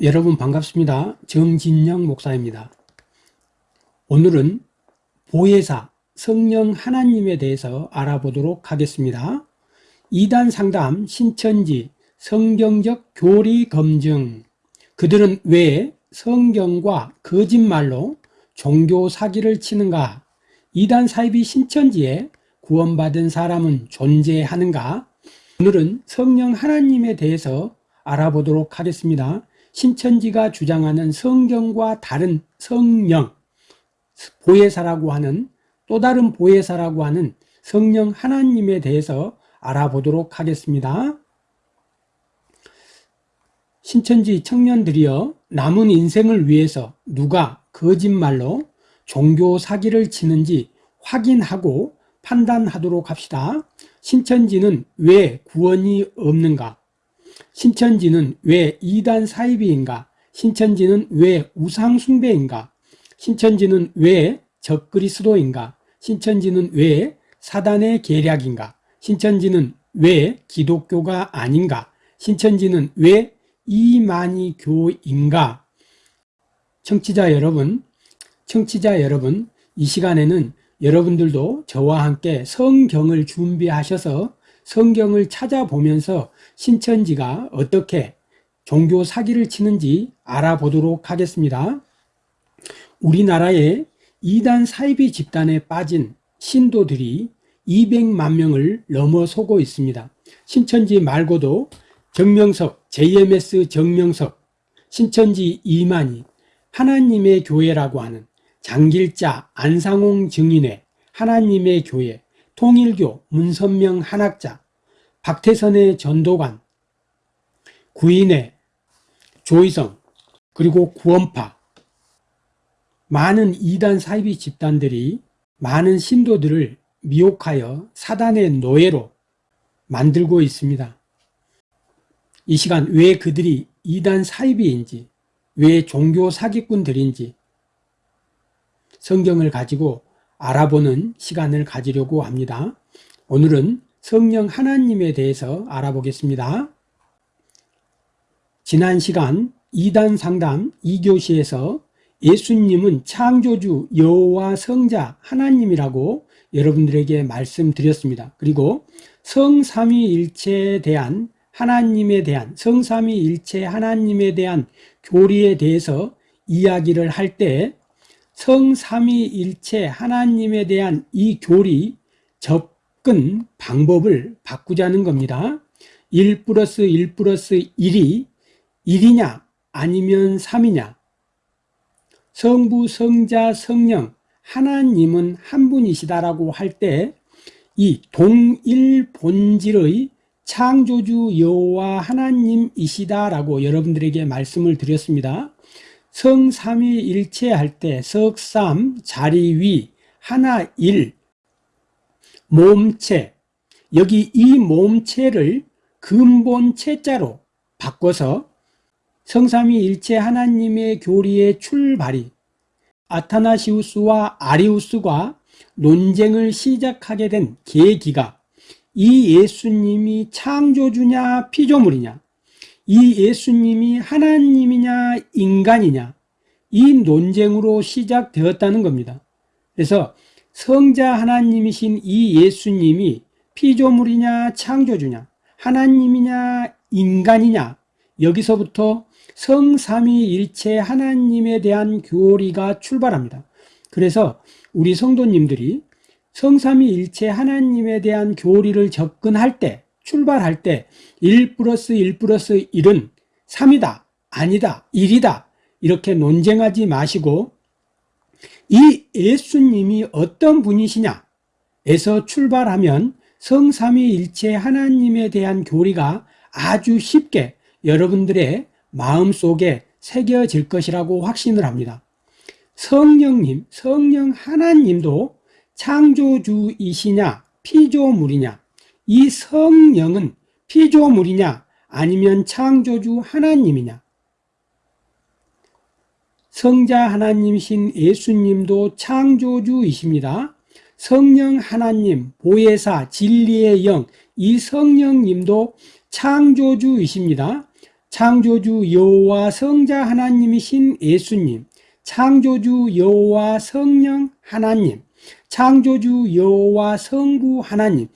여러분 반갑습니다. 정진영 목사입니다. 오늘은 보혜사 성령 하나님에 대해서 알아보도록 하겠습니다. 이단 상담 신천지 성경적 교리 검증 그들은 왜 성경과 거짓말로 종교 사기를 치는가? 이단 사입이 신천지에 구원받은 사람은 존재하는가? 오늘은 성령 하나님에 대해서 알아보도록 하겠습니다. 신천지가 주장하는 성경과 다른 성령, 보혜사라고 하는 또 다른 보혜사라고 하는 성령 하나님에 대해서 알아보도록 하겠습니다. 신천지 청년들이여 남은 인생을 위해서 누가 거짓말로 종교 사기를 치는지 확인하고 판단하도록 합시다. 신천지는 왜 구원이 없는가? 신천지는 왜 이단 사이비인가? 신천지는 왜 우상숭배인가? 신천지는 왜 적그리스도인가? 신천지는 왜 사단의 계략인가? 신천지는 왜 기독교가 아닌가? 신천지는 왜 이만희 교인가? 청취자 여러분, 청취자 여러분, 이 시간에는 여러분들도 저와 함께 성경을 준비하셔서 성경을 찾아보면서 신천지가 어떻게 종교 사기를 치는지 알아보도록 하겠습니다. 우리나라의 이단 사이비 집단에 빠진 신도들이 200만 명을 넘어서고 있습니다. 신천지 말고도 정명석, JMS 정명석, 신천지 이만희, 하나님의 교회라고 하는 장길자, 안상홍 증인회, 하나님의 교회, 통일교, 문선명 한학자, 박태선의 전도관, 구인회, 조희성, 그리고 구원파, 많은 이단 사이비 집단들이 많은 신도들을 미혹하여 사단의 노예로 만들고 있습니다. 이 시간 왜 그들이 이단 사이비인지, 왜 종교 사기꾼들인지 성경을 가지고 알아보는 시간을 가지려고 합니다. 오늘은 성령 하나님에 대해서 알아보겠습니다. 지난 시간 2단 상담 2교시에서 예수님은 창조주 여호와 성자 하나님이라고 여러분들에게 말씀드렸습니다. 그리고 성삼위일체에 대한 하나님에 대한 성삼위일체 하나님에 대한 교리에 대해서 이야기를 할 때 성삼위일체 하나님에 대한 이 교리 접 근 방법을 바꾸자는 겁니다. 1 플러스 1 플러스 1이 1이냐 아니면 3이냐 성부, 성자, 성령 하나님은 한 분이시다라고 할 때 이 동일 본질의 창조주 여호와 하나님이시다라고 여러분들에게 말씀을 드렸습니다. 성삼위일체 할 때 석삼, 자리 위, 하나 일, 몸체. 여기 이 몸체를 근본체자로 바꿔서 성삼위일체 하나님의 교리의 출발이 아타나시우스와 아리우스가 논쟁을 시작하게 된 계기가 이 예수님이 창조주냐 피조물이냐 이 예수님이 하나님이냐 인간이냐 이 논쟁으로 시작되었다는 겁니다. 그래서 성자 하나님이신 이 예수님이 피조물이냐 창조주냐 하나님이냐 인간이냐 여기서부터 성삼위일체 하나님에 대한 교리가 출발합니다. 그래서 우리 성도님들이 성삼위일체 하나님에 대한 교리를 접근할 때 출발할 때1 플러스 1 플러스 1은 3이다 아니다 1이다 이렇게 논쟁하지 마시고 이 예수님이 어떤 분이시냐? 에서 출발하면 성삼위일체 하나님에 대한 교리가 아주 쉽게 여러분들의 마음속에 새겨질 것이라고 확신을 합니다. 성령님, 성령 하나님도 창조주이시냐 피조물이냐? 이 성령은 피조물이냐 아니면 창조주 하나님이냐 성자 하나님이신 예수님도 창조주이십니다. 성령 하나님, 보혜사, 진리의 영, 이 성령님도 창조주이십니다. 창조주 여호와 성자 하나님이신 예수님, 창조주 여호와 성령 하나님, 창조주 여호와 성부 하나님.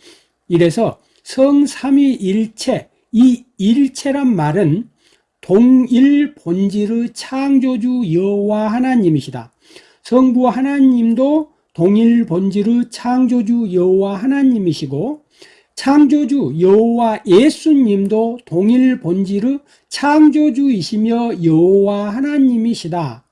이래서 성삼위일체, 이 일체란 말은 동일 본질의 창조주 여호와 하나님이시다. 성부 하나님도 동일 본질의 창조주 여호와 하나님이시고 창조주 여호와 예수님도 동일 본질의 창조주이시며 여호와 하나님이시다.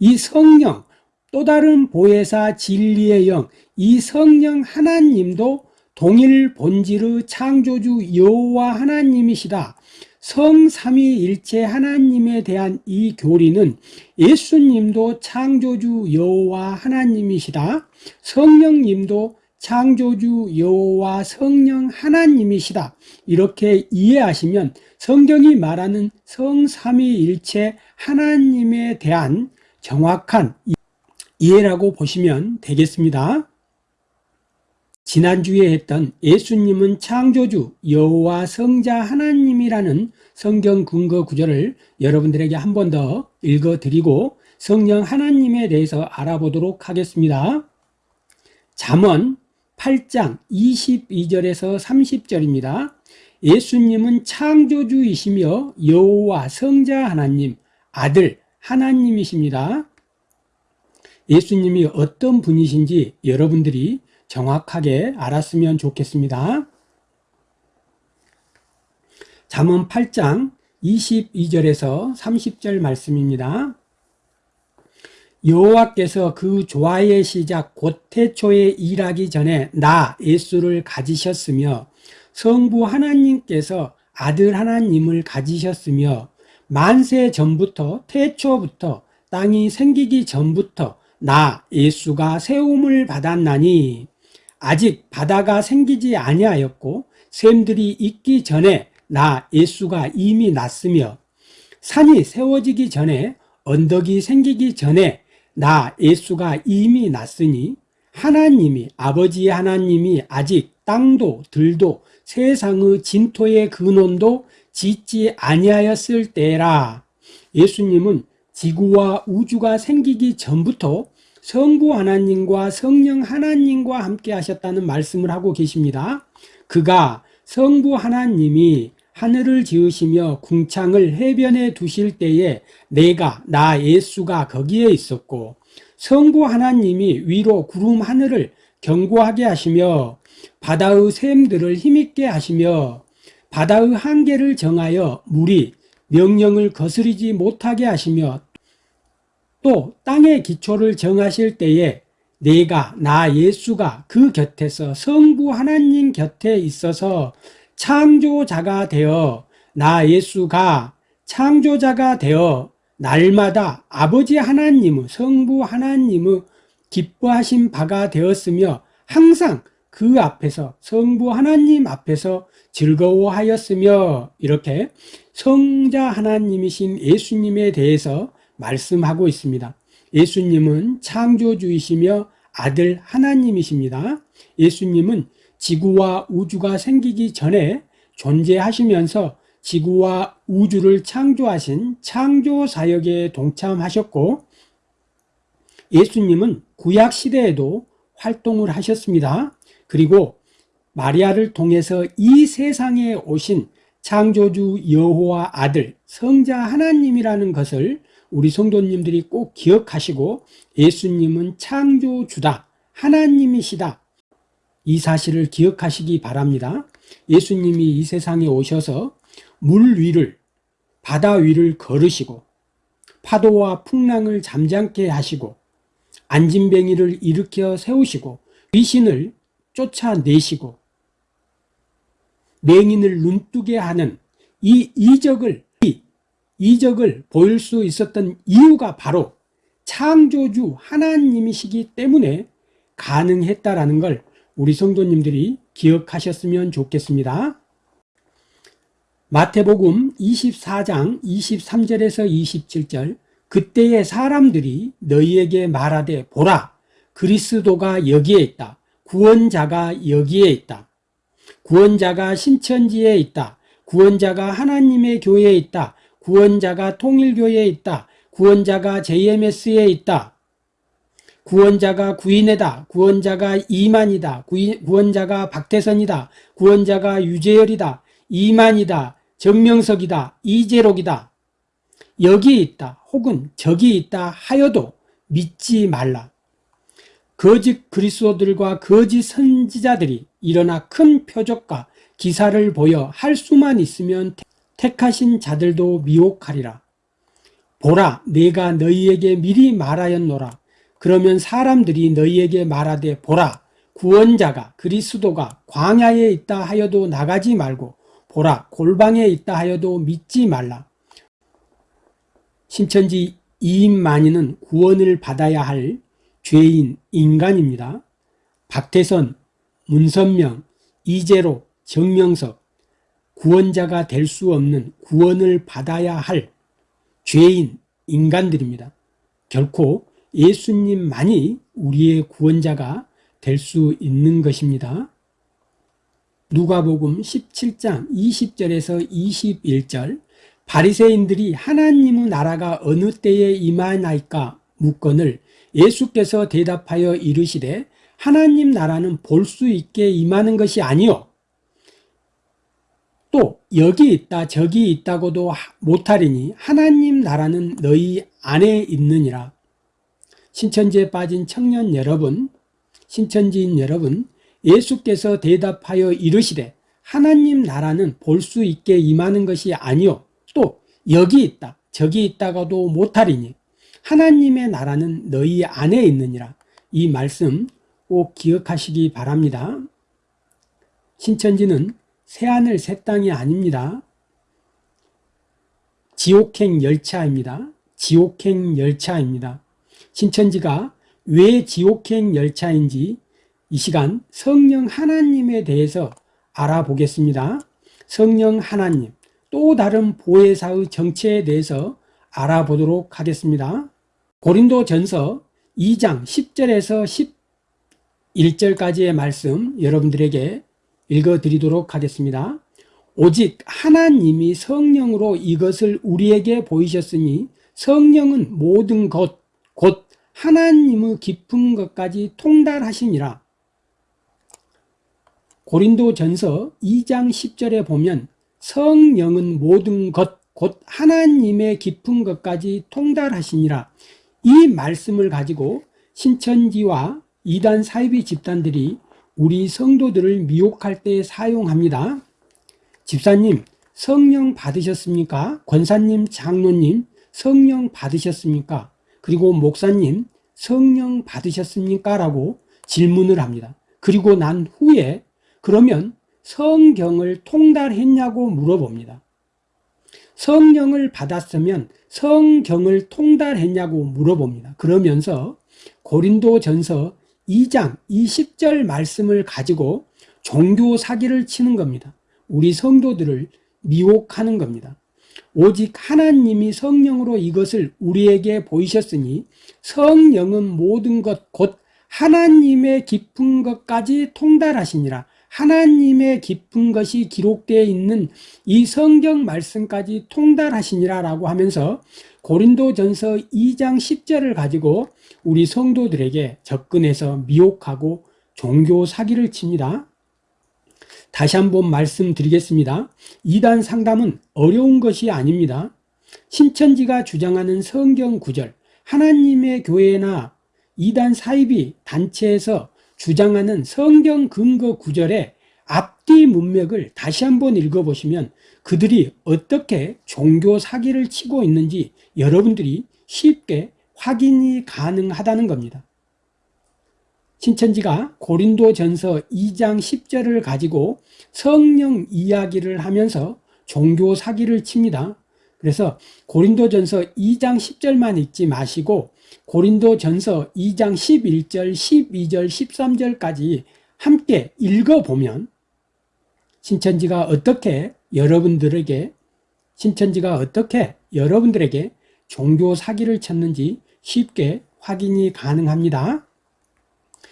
이 성령 또 다른 보혜사 진리의 영 이 성령 하나님도 동일 본질의 창조주 여호와 하나님이시다. 성삼위일체 하나님에 대한 이 교리는 예수님도 창조주 여호와 하나님이시다. 성령님도 창조주 여호와 성령 하나님이시다. 이렇게 이해하시면 성경이 말하는 성삼위일체 하나님에 대한 정확한 이해라고 보시면 되겠습니다. 지난주에 했던 예수님은 창조주 여호와 성자 하나님이라는 성경 근거 구절을 여러분들에게 한 번 더 읽어드리고 성령 하나님에 대해서 알아보도록 하겠습니다. 잠언 8장 22절에서 30절입니다. 예수님은 창조주이시며 여호와 성자 하나님, 아들 하나님이십니다. 예수님이 어떤 분이신지 여러분들이 정확하게 알았으면 좋겠습니다. 잠언 8장 22절에서 30절 말씀입니다. 여호와께서 그 조화의 시작 곧 태초에 일하기 전에 나 예수를 가지셨으며 성부 하나님께서 아들 하나님을 가지셨으며 만세 전부터 태초부터 땅이 생기기 전부터 나 예수가 세움을 받았나니 아직 바다가 생기지 아니하였고 샘들이 있기 전에 나 예수가 이미 났으며 산이 세워지기 전에 언덕이 생기기 전에 나 예수가 이미 났으니 하나님이 아버지 하나님이 아직 땅도 들도 세상의 진토의 근원도 짓지 아니하였을 때라. 예수님은 지구와 우주가 생기기 전부터 성부 하나님과 성령 하나님과 함께 하셨다는 말씀을 하고 계십니다. 그가 성부 하나님이 하늘을 지으시며 궁창을 해변에 두실 때에 내가 나 예수가 거기에 있었고 성부 하나님이 위로 구름 하늘을 견고하게 하시며 바다의 샘들을 힘있게 하시며 바다의 한계를 정하여 물이 명령을 거스르지 못하게 하시며 또 땅의 기초를 정하실 때에 내가 나 예수가 그 곁에서 성부 하나님 곁에 있어서 창조자가 되어 나 예수가 창조자가 되어 날마다 아버지 하나님의 성부 하나님의 기뻐하신 바가 되었으며 항상 그 앞에서 성부 하나님 앞에서 즐거워하였으며 이렇게 성자 하나님이신 예수님에 대해서 말씀하고 있습니다 예수님은 창조주이시며 아들 하나님이십니다 예수님은 지구와 우주가 생기기 전에 존재하시면서 지구와 우주를 창조하신 창조사역에 동참하셨고 예수님은 구약시대에도 활동을 하셨습니다. 그리고 마리아를 통해서 이 세상에 오신 창조주 여호와 아들 성자 하나님이라는 것을 우리 성도님들이 꼭 기억하시고 예수님은 창조주다 하나님이시다 이 사실을 기억하시기 바랍니다. 예수님이 이 세상에 오셔서 물 위를 바다 위를 걸으시고 파도와 풍랑을 잠잠케 하시고 안진뱅이를 일으켜 세우시고 귀신을 쫓아내시고 맹인을 눈뜨게 하는 이 이적을 이 이적을 보일 수 있었던 이유가 바로 창조주 하나님이시기 때문에 가능했다라는 걸 우리 성도님들이 기억하셨으면 좋겠습니다. 마태복음 24장 23절에서 27절 그때의 사람들이 너희에게 말하되 보라 그리스도가 여기에 있다. 구원자가 여기에 있다. 구원자가 신천지에 있다. 구원자가 하나님의 교회에 있다. 구원자가 통일교회에 있다. 구원자가 JMS에 있다. 구원자가 구인회다. 구원자가 이만이다. 구원자가 박태선이다. 구원자가 유재열이다. 이만이다. 정명석이다. 이재록이다. 여기 있다. 혹은 저기 있다 하여도 믿지 말라. 거짓 그리스도들과 거짓 선지자들이 일어나 큰 표적과 기사를 보여 할 수만 있으면 택하신 자들도 미혹하리라. 보라, 내가 너희에게 미리 말하였노라. 그러면 사람들이 너희에게 말하되 보라, 구원자가 그리스도가 광야에 있다 하여도 나가지 말고 보라, 골방에 있다 하여도 믿지 말라. 신천지 이인만이는 구원을 받아야 할 죄인 인간입니다. 박태선, 문선명, 이재로, 정명석 구원자가 될 수 없는 구원을 받아야 할 죄인 인간들입니다. 결코 예수님만이 우리의 구원자가 될 수 있는 것입니다. 누가복음 17장 20절에서 21절 바리새인들이 하나님의 나라가 어느 때에 임하나이까 묻건을 예수께서 대답하여 이르시되 하나님 나라는 볼 수 있게 임하는 것이 아니요 또 여기 있다 저기 있다고도 하- 못하리니 하나님 나라는 너희 안에 있느니라. 신천지에 빠진 청년 여러분 신천지인 여러분 예수께서 대답하여 이르시되 하나님 나라는 볼 수 있게 임하는 것이 아니요. 또 여기 있다 저기 있다가도 못하리니 하나님의 나라는 너희 안에 있느니라. 이 말씀 꼭 기억하시기 바랍니다. 신천지는 새하늘 새 땅이 아닙니다 지옥행 열차입니다 지옥행 열차입니다 신천지가 왜 지옥행 열차인지 이 시간 성령 하나님에 대해서 알아보겠습니다. 성령 하나님, 또 다른 보혜사의 정체에 대해서 알아보도록 하겠습니다. 고린도 전서 2장 10절에서 11절까지의 말씀 여러분들에게 읽어드리도록 하겠습니다. 오직 하나님이 성령으로 이것을 우리에게 보이셨으니 성령은 모든 것, 곧 하나님의 깊은 것까지 통달하시니라. 고린도 전서 2장 10절에 보면 성령은 모든 것, 곧 하나님의 깊은 것까지 통달하시니라. 이 말씀을 가지고 신천지와 이단 사이비 집단들이 우리 성도들을 미혹할 때 사용합니다. 집사님, 성령 받으셨습니까? 권사님, 장로님, 성령 받으셨습니까? 그리고 목사님, 성령 받으셨습니까? 라고 질문을 합니다. 그리고 난 후에 그러면 성경을 통달했냐고 물어봅니다. 성령을 받았으면 성경을 통달했냐고 물어봅니다. 그러면서 고린도 전서 2장 20절 말씀을 가지고 종교 사기를 치는 겁니다. 우리 성도들을 미혹하는 겁니다. 오직 하나님이 성령으로 이것을 우리에게 보이셨으니 성령은 모든 것 곧 하나님의 깊은 것까지 통달하시니라. 하나님의 깊은 것이 기록되어 있는 이 성경 말씀까지 통달하시니라 라고 하면서 고린도 전서 2장 10절을 가지고 우리 성도들에게 접근해서 미혹하고 종교 사기를 칩니다. 다시 한번 말씀드리겠습니다. 이단 상담은 어려운 것이 아닙니다. 신천지가 주장하는 성경 구절, 하나님의 교회나 이단 사이비 단체에서 주장하는 성경 근거 구절의 앞뒤 문맥을 다시 한번 읽어보시면 그들이 어떻게 종교 사기를 치고 있는지 여러분들이 쉽게 확인이 가능하다는 겁니다. 신천지가 고린도 전서 2장 10절을 가지고 성령 이야기를 하면서 종교 사기를 칩니다. 그래서 고린도 전서 2장 10절만 읽지 마시고 고린도 전서 2장 11절, 12절, 13절까지 함께 읽어보면 신천지가 어떻게 여러분들에게 신천지가 어떻게 여러분들에게 종교 사기를 쳤는지 쉽게 확인이 가능합니다.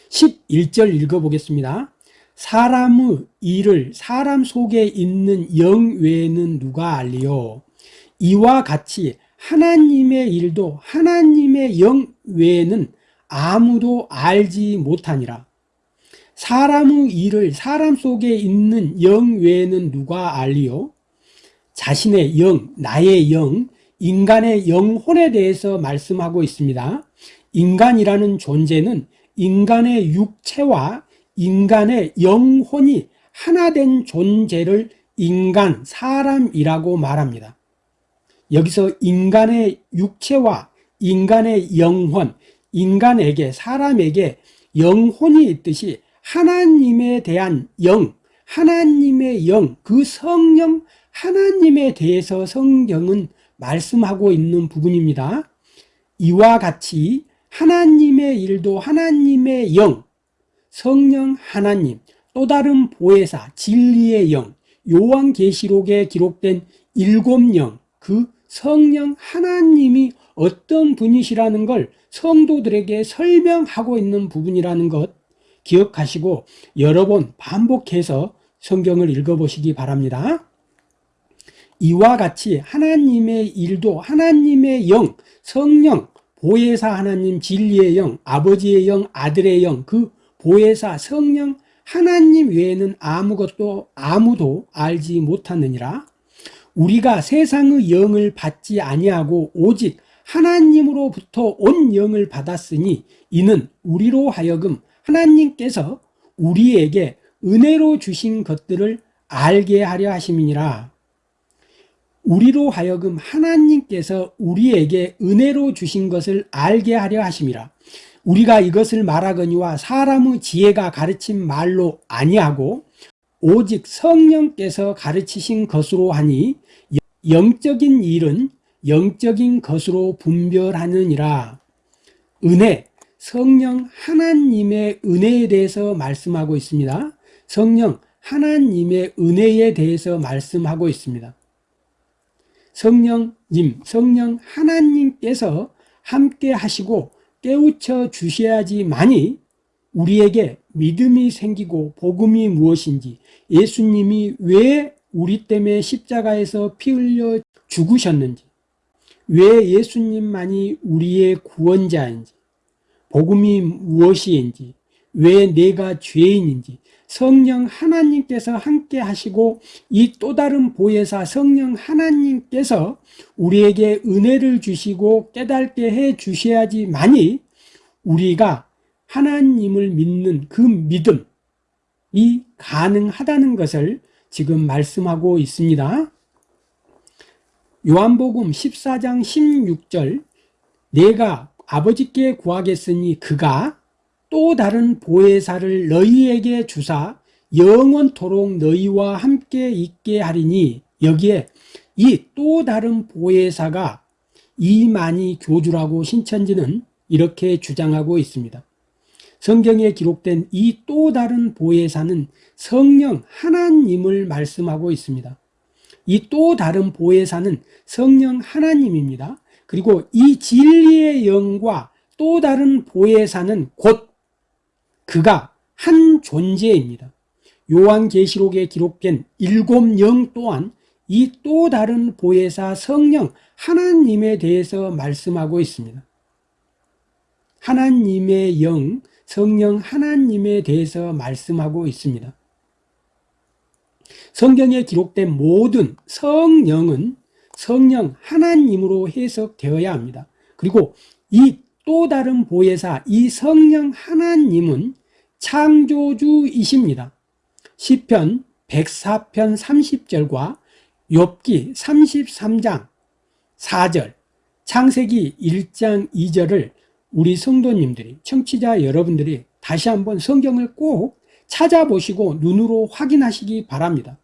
11절 읽어보겠습니다. 사람의 일을 사람 속에 있는 영 외에는 누가 알리요? 이와 같이 하나님의 일도 하나님의 영 외에는 아무도 알지 못하니라 사람의 일을 사람 속에 있는 영 외에는 누가 알리요? 자신의 영, 나의 영, 인간의 영혼에 대해서 말씀하고 있습니다 인간이라는 존재는 인간의 육체와 인간의 영혼이 하나 된 존재를 인간, 사람이라고 말합니다. 여기서 인간의 육체와 인간의 영혼, 인간에게, 사람에게 영혼이 있듯이 하나님에 대한 영, 하나님의 영, 그 성령 하나님에 대해서 성경은 말씀하고 있는 부분입니다. 이와 같이 하나님의 일도 하나님의 영, 성령 하나님, 또 다른 보혜사, 진리의 영, 요한계시록에 기록된 일곱 영, 그 성령 하나님이 어떤 분이시라는 걸 성도들에게 설명하고 있는 부분이라는 것 기억하시고 여러 번 반복해서 성경을 읽어보시기 바랍니다. 이와 같이 하나님의 일도 하나님의 영, 성령, 보혜사 하나님 진리의 영, 아버지의 영, 아들의 영, 그 보혜사 성령 하나님 외에는 아무것도 아무도 알지 못하느니라. 우리가 세상의 영을 받지 아니하고 오직 하나님으로부터 온 영을 받았으니 이는 우리로 하여금 하나님께서 우리에게 은혜로 주신 것들을 알게 하려 하심이니라 우리로 하여금 하나님께서 우리에게 은혜로 주신 것을 알게 하려 하심이라. 우리가 이것을 말하거니와 사람의 지혜가 가르친 말로 아니하고 오직 성령께서 가르치신 것으로 하니 영적인 일은 영적인 것으로 분별하느니라. 은혜, 성령 하나님의 은혜에 대해서 말씀하고 있습니다. 성령 하나님의 은혜에 대해서 말씀하고 있습니다 성령님, 성령 하나님께서 함께 하시고 깨우쳐 주셔야지만이 우리에게 믿음이 생기고 복음이 무엇인지 예수님이 왜 우리 때문에 십자가에서 피 흘려 죽으셨는지 왜 예수님만이 우리의 구원자인지 복음이 무엇인지 왜 내가 죄인인지 성령 하나님께서 함께 하시고 이 또 다른 보혜사 성령 하나님께서 우리에게 은혜를 주시고 깨닫게 해 주셔야지만이 우리가 하나님을 믿는 그 믿음이 가능하다는 것을 지금 말씀하고 있습니다. 요한복음 14장 16절 내가 아버지께 구하겠으니 그가 또 다른 보혜사를 너희에게 주사 영원토록 너희와 함께 있게 하리니 여기에 이 또 다른 보혜사가 이만희 교주라고 신천지는 이렇게 주장하고 있습니다. 성경에 기록된 이 또 다른 보혜사는 성령 하나님을 말씀하고 있습니다. 이 또 다른 보혜사는 성령 하나님입니다. 그리고 이 진리의 영과 또 다른 보혜사는 곧 그가 한 존재입니다. 요한계시록에 기록된 일곱 영 또한 이 또 다른 보혜사 성령 하나님에 대해서 말씀하고 있습니다. 하나님의 영, 성령 하나님에 대해서 말씀하고 있습니다. 성경에 기록된 모든 성령은 성령 하나님으로 해석되어야 합니다. 그리고 이 또 다른 보혜사 이 성령 하나님은 창조주이십니다. 시편 104편 30절과 욥기 33장 4절 창세기 1장 2절을 우리 성도님들이 청취자 여러분들이 다시 한번 성경을 꼭 찾아보시고 눈으로 확인하시기 바랍니다.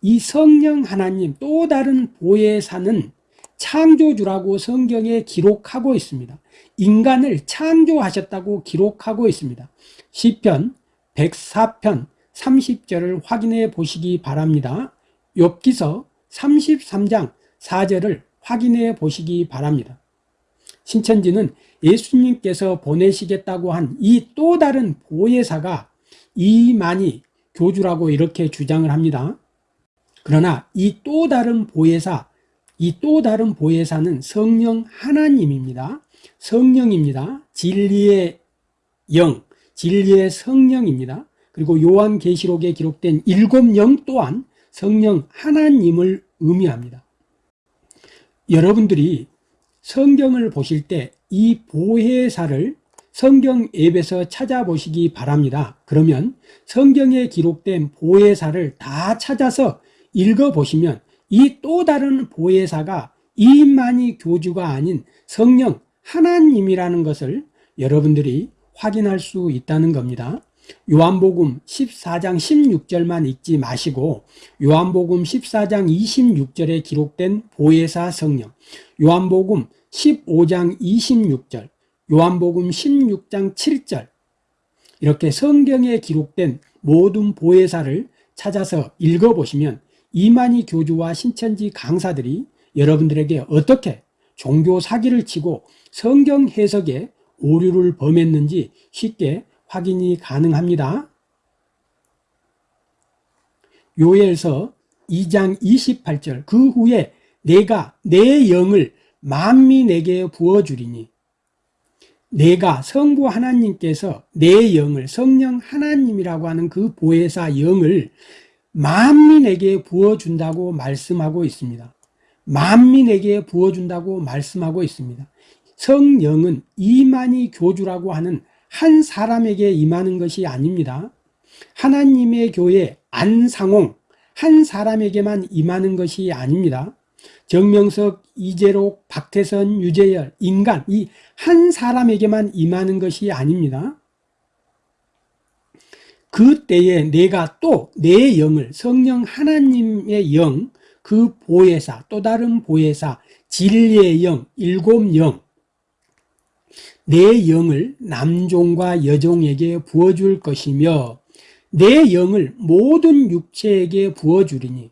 이 성령 하나님 또 다른 보혜사는 창조주라고 성경에 기록하고 있습니다. 인간을 창조하셨다고 기록하고 있습니다. 시편 104편 30절을 확인해 보시기 바랍니다. 욥기서 33장 4절을 확인해 보시기 바랍니다. 신천지는 예수님께서 보내시겠다고 한 이 또 다른 보혜사가 이만희 교주라고 이렇게 주장을 합니다. 그러나 이 또 다른 보혜사 이 또 다른 보혜사는 성령 하나님입니다. 성령입니다. 진리의 영, 진리의 성령입니다. 그리고 요한계시록에 기록된 일곱 영 또한 성령 하나님을 의미합니다. 여러분들이 성경을 보실 때 이 보혜사를 성경 앱에서 찾아보시기 바랍니다. 그러면 성경에 기록된 보혜사를 다 찾아서 읽어보시면 이 또 다른 보혜사가 이만희 교주가 아닌 성령 하나님이라는 것을 여러분들이 확인할 수 있다는 겁니다. 요한복음 14장 16절만 읽지 마시고 요한복음 14장 26절에 기록된 보혜사 성령 요한복음 15장 26절 요한복음 16장 7절 이렇게 성경에 기록된 모든 보혜사를 찾아서 읽어보시면 이만희 교주와 신천지 강사들이 여러분들에게 어떻게 종교 사기를 치고 성경 해석에 오류를 범했는지 쉽게 확인이 가능합니다. 요엘서 2장 28절 그 후에 내가 내 영을 만민에게 부어주리니 내가 성부 하나님께서 내 영을 성령 하나님이라고 하는 그 보혜사 영을 만민에게 부어준다고 말씀하고 있습니다. 만민에게 부어준다고 말씀하고 있습니다. 성령은 이만희 교주라고 하는 한 사람에게 임하는 것이 아닙니다. 하나님의 교회 안상홍 한 사람에게만 임하는 것이 아닙니다. 정명석, 이재록, 박태선, 유재열, 인간 이 한 사람에게만 임하는 것이 아닙니다. 그때에 내가 또 내 영을 성령 하나님의 영, 그 보혜사, 또 다른 보혜사, 진리의 영, 일곱 영, 내 영을 남종과 여종에게 부어줄 것이며 내 영을 모든 육체에게 부어주리니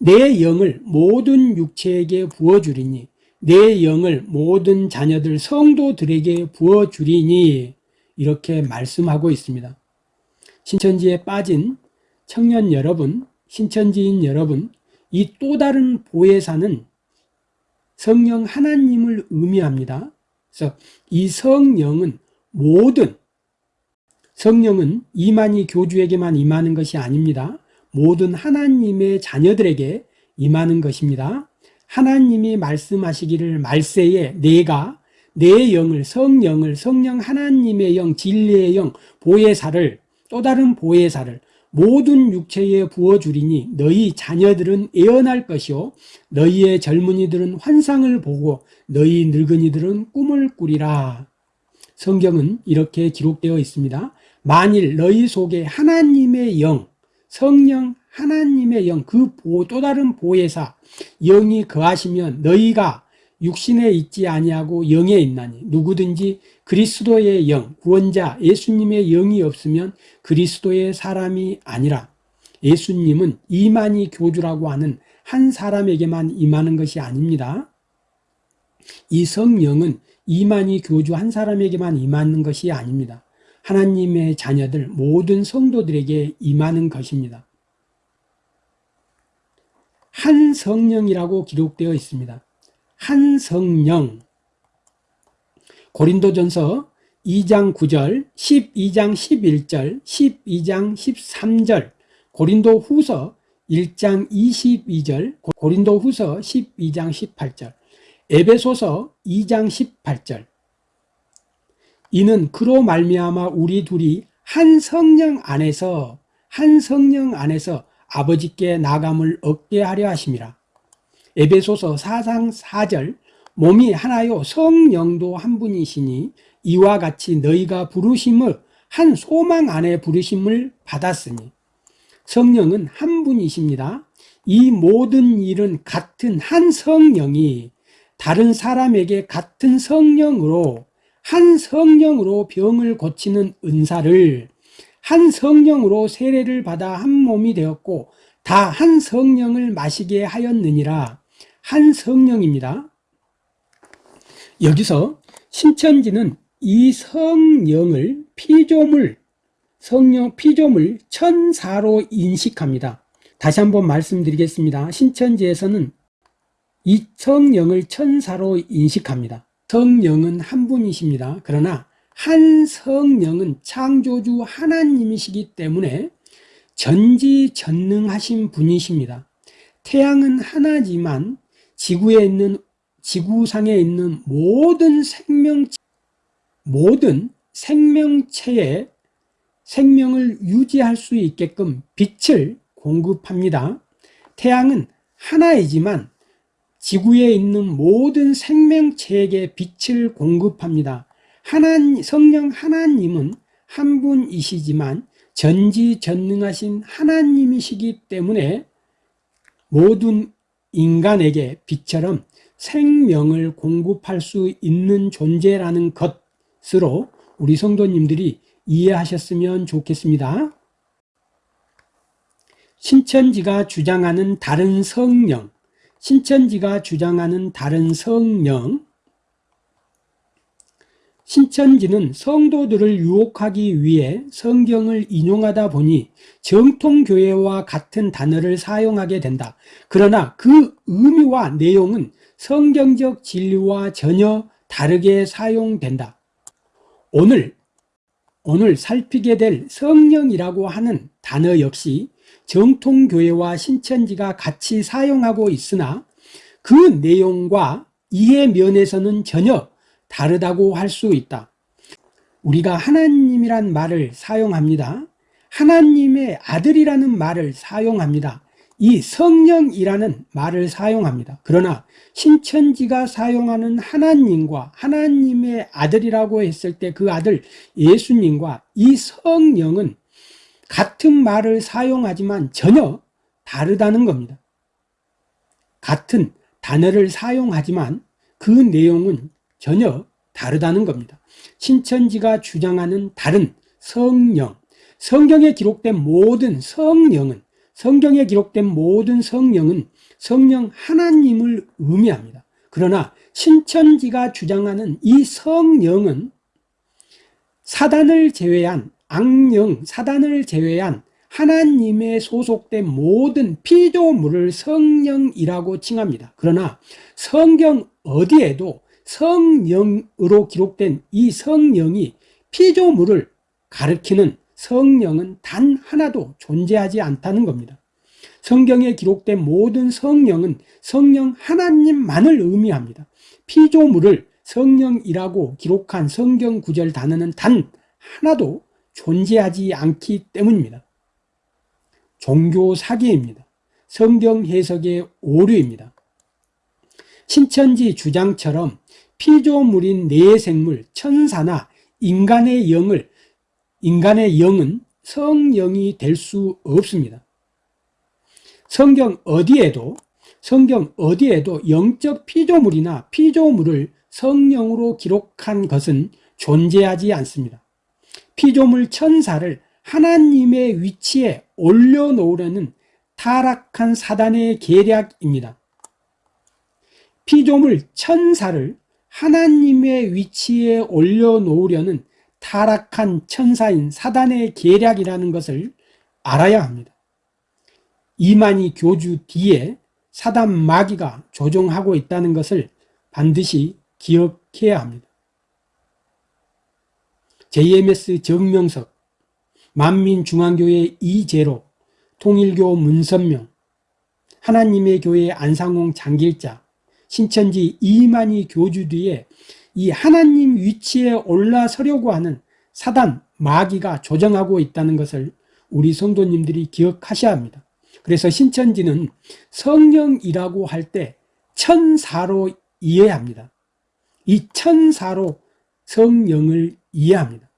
내 영을 모든 육체에게 부어주리니 내 영을 모든 자녀들 성도들에게 부어주리니 이렇게 말씀하고 있습니다 신천지에 빠진 청년 여러분 신천지인 여러분 이 또 다른 보혜사는 성령 하나님을 의미합니다 그래서 이 성령은 모든 성령은 이만희 교주에게만 임하는 것이 아닙니다. 모든 하나님의 자녀들에게 임하는 것입니다. 하나님이 말씀하시기를 말세에 내가 내 영을 성령을 성령 하나님의 영 진리의 영 보혜사를 또 다른 보혜사를 모든 육체에 부어주리니 너희 자녀들은 애어날 것이요. 너희의 젊은이들은 환상을 보고 너희 늙은이들은 꿈을 꾸리라. 성경은 이렇게 기록되어 있습니다. 만일 너희 속에 하나님의 영 성령 하나님의 영그 또 다른 보혜사 영이 거하시면 너희가 육신에 있지 아니하고 영에 있나니 누구든지 그리스도의 영 구원자 예수님의 영이 없으면 그리스도의 사람이 아니라 예수님은 이만희 교주라고 하는 한 사람에게만 임하는 것이 아닙니다. 이 성령은 이만희 교주 한 사람에게만 임하는 것이 아닙니다. 하나님의 자녀들 모든 성도들에게 임하는 것입니다. 한 성령이라고 기록되어 있습니다 한 성령. 고린도전서 2장 9절 12장 11절 12장 13절 고린도 후서 1장 22절 고린도 후서 12장 18절 에베소서 2장 18절. 이는 그로 말미암아 우리 둘이 한 성령 안에서 한 성령 안에서 아버지께 나감을 얻게 하려 하심이라 에베소서 4장 4절 몸이 하나요? 성령도 한 분이시니 이와 같이 너희가 부르심을 한 소망 안에 부르심을 받았으니. 성령은 한 분이십니다. 이 모든 일은 같은 한 성령이 다른 사람에게 같은 성령으로 한 성령으로 병을 고치는 은사를 한 성령으로 세례를 받아 한 몸이 되었고 다 한 성령을 마시게 하였느니라 한 성령입니다. 여기서 신천지는 이 성령을 피조물, 성령 피조물 천사로 인식합니다. 다시 한번 말씀드리겠습니다. 신천지에서는 이 성령을 천사로 인식합니다. 성령은 한 분이십니다. 그러나 한 성령은 창조주 하나님이시기 때문에 전지전능하신 분이십니다. 태양은 하나지만 지구에 있는 지구상에 있는 모든 생명 모든 생명체의 생명을 유지할 수 있게끔 빛을 공급합니다. 태양은 하나이지만 지구에 있는 모든 생명체에게 빛을 공급합니다. 하나님, 성령 하나님은 한 분이시지만 전지전능하신 하나님이시기 때문에 모든 인간에게 빛처럼 생명을 공급할 수 있는 존재라는 것으로 우리 성도님들이 이해하셨으면 좋겠습니다. 신천지가 주장하는 다른 성령, 신천지가 주장하는 다른 성령, 신천지는 성도들을 유혹하기 위해 성경을 인용하다 보니 정통교회와 같은 단어를 사용하게 된다. 그러나 그 의미와 내용은 성경적 진리와 전혀 다르게 사용된다. 오늘, 오늘 살피게 될 성령이라고 하는 단어 역시 정통교회와 신천지가 같이 사용하고 있으나 그 내용과 이해 면에서는 전혀 다르다고 할 수 있다. 우리가 하나님이란 말을 사용합니다. 하나님의 아들이라는 말을 사용합니다. 이 성령이라는 말을 사용합니다. 그러나 신천지가 사용하는 하나님과 하나님의 아들이라고 했을 때 그 아들 예수님과 이 성령은 같은 말을 사용하지만 전혀 다르다는 겁니다. 같은 단어를 사용하지만 그 내용은 전혀 다르다는 겁니다. 신천지가 주장하는 다른 성령, 성경에 기록된 모든 성령은 성경에 기록된 모든 성령은 성령 하나님을 의미합니다. 그러나 신천지가 주장하는 이 성령은 사단을 제외한 악령, 사단을 제외한 하나님의 소속된 모든 피조물을 성령이라고 칭합니다. 그러나 성경 어디에도 성령으로 기록된 이 성령이 피조물을 가르키는 성령은 단 하나도 존재하지 않다는 겁니다. 성경에 기록된 모든 성령은 성령 하나님만을 의미합니다. 피조물을 성령이라고 기록한 성경 구절 단어는 단 하나도 존재하지 않기 때문입니다. 종교 사기입니다. 성경 해석의 오류입니다. 신천지 주장처럼 피조물인 내생물, 천사나 인간의 영을 인간의 영은 성령이 될 수 없습니다. 성경 어디에도 성경 어디에도 영적 피조물이나 피조물을 성령으로 기록한 것은 존재하지 않습니다. 피조물 천사를 하나님의 위치에 올려놓으려는 타락한 사단의 계략입니다. 피조물 천사를 하나님의 위치에 올려놓으려는 타락한 천사인 사단의 계략이라는 것을 알아야 합니다. 이만희 교주 뒤에 사단 마귀가 조종하고 있다는 것을 반드시 기억해야 합니다. JMS 정명석, 만민중앙교회 이재로, 통일교 문선명, 하나님의 교회 안상홍 장길자, 신천지 이만희 교주 뒤에 이 하나님 위치에 올라서려고 하는 사단 마귀가 조정하고 있다는 것을 우리 성도님들이 기억하셔야 합니다. 그래서 신천지는 성령이라고 할 때 천사로 이해합니다. 이 천사로 성령을 이해합니다.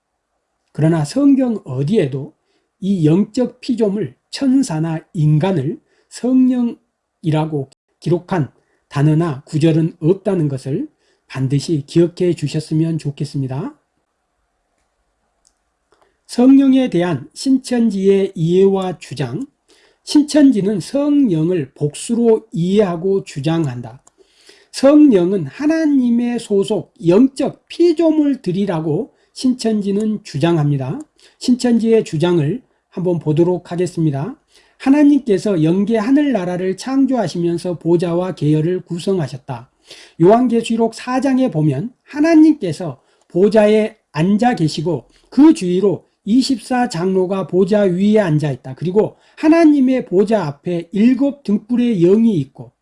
그러나 성경 어디에도 이 영적 피조물 천사나 인간을 성령이라고 기록한 단어나 구절은 없다는 것을 반드시 기억해 주셨으면 좋겠습니다. 성령에 대한 신천지의 이해와 주장 신천지는 성령을 복수로 이해하고 주장한다. 성령은 하나님의 소속 영적 피조물들이라고 신천지는 주장합니다. 신천지의 주장을 한번 보도록 하겠습니다. 하나님께서 영계 하늘나라를 창조하시면서 보좌와 계열을 구성하셨다. 요한계시록 4장에 보면 하나님께서 보좌에 앉아 계시고 그 주위로 24장로가 보좌 위에 앉아 있다. 그리고 하나님의 보좌 앞에 일곱 등불의 영이 있고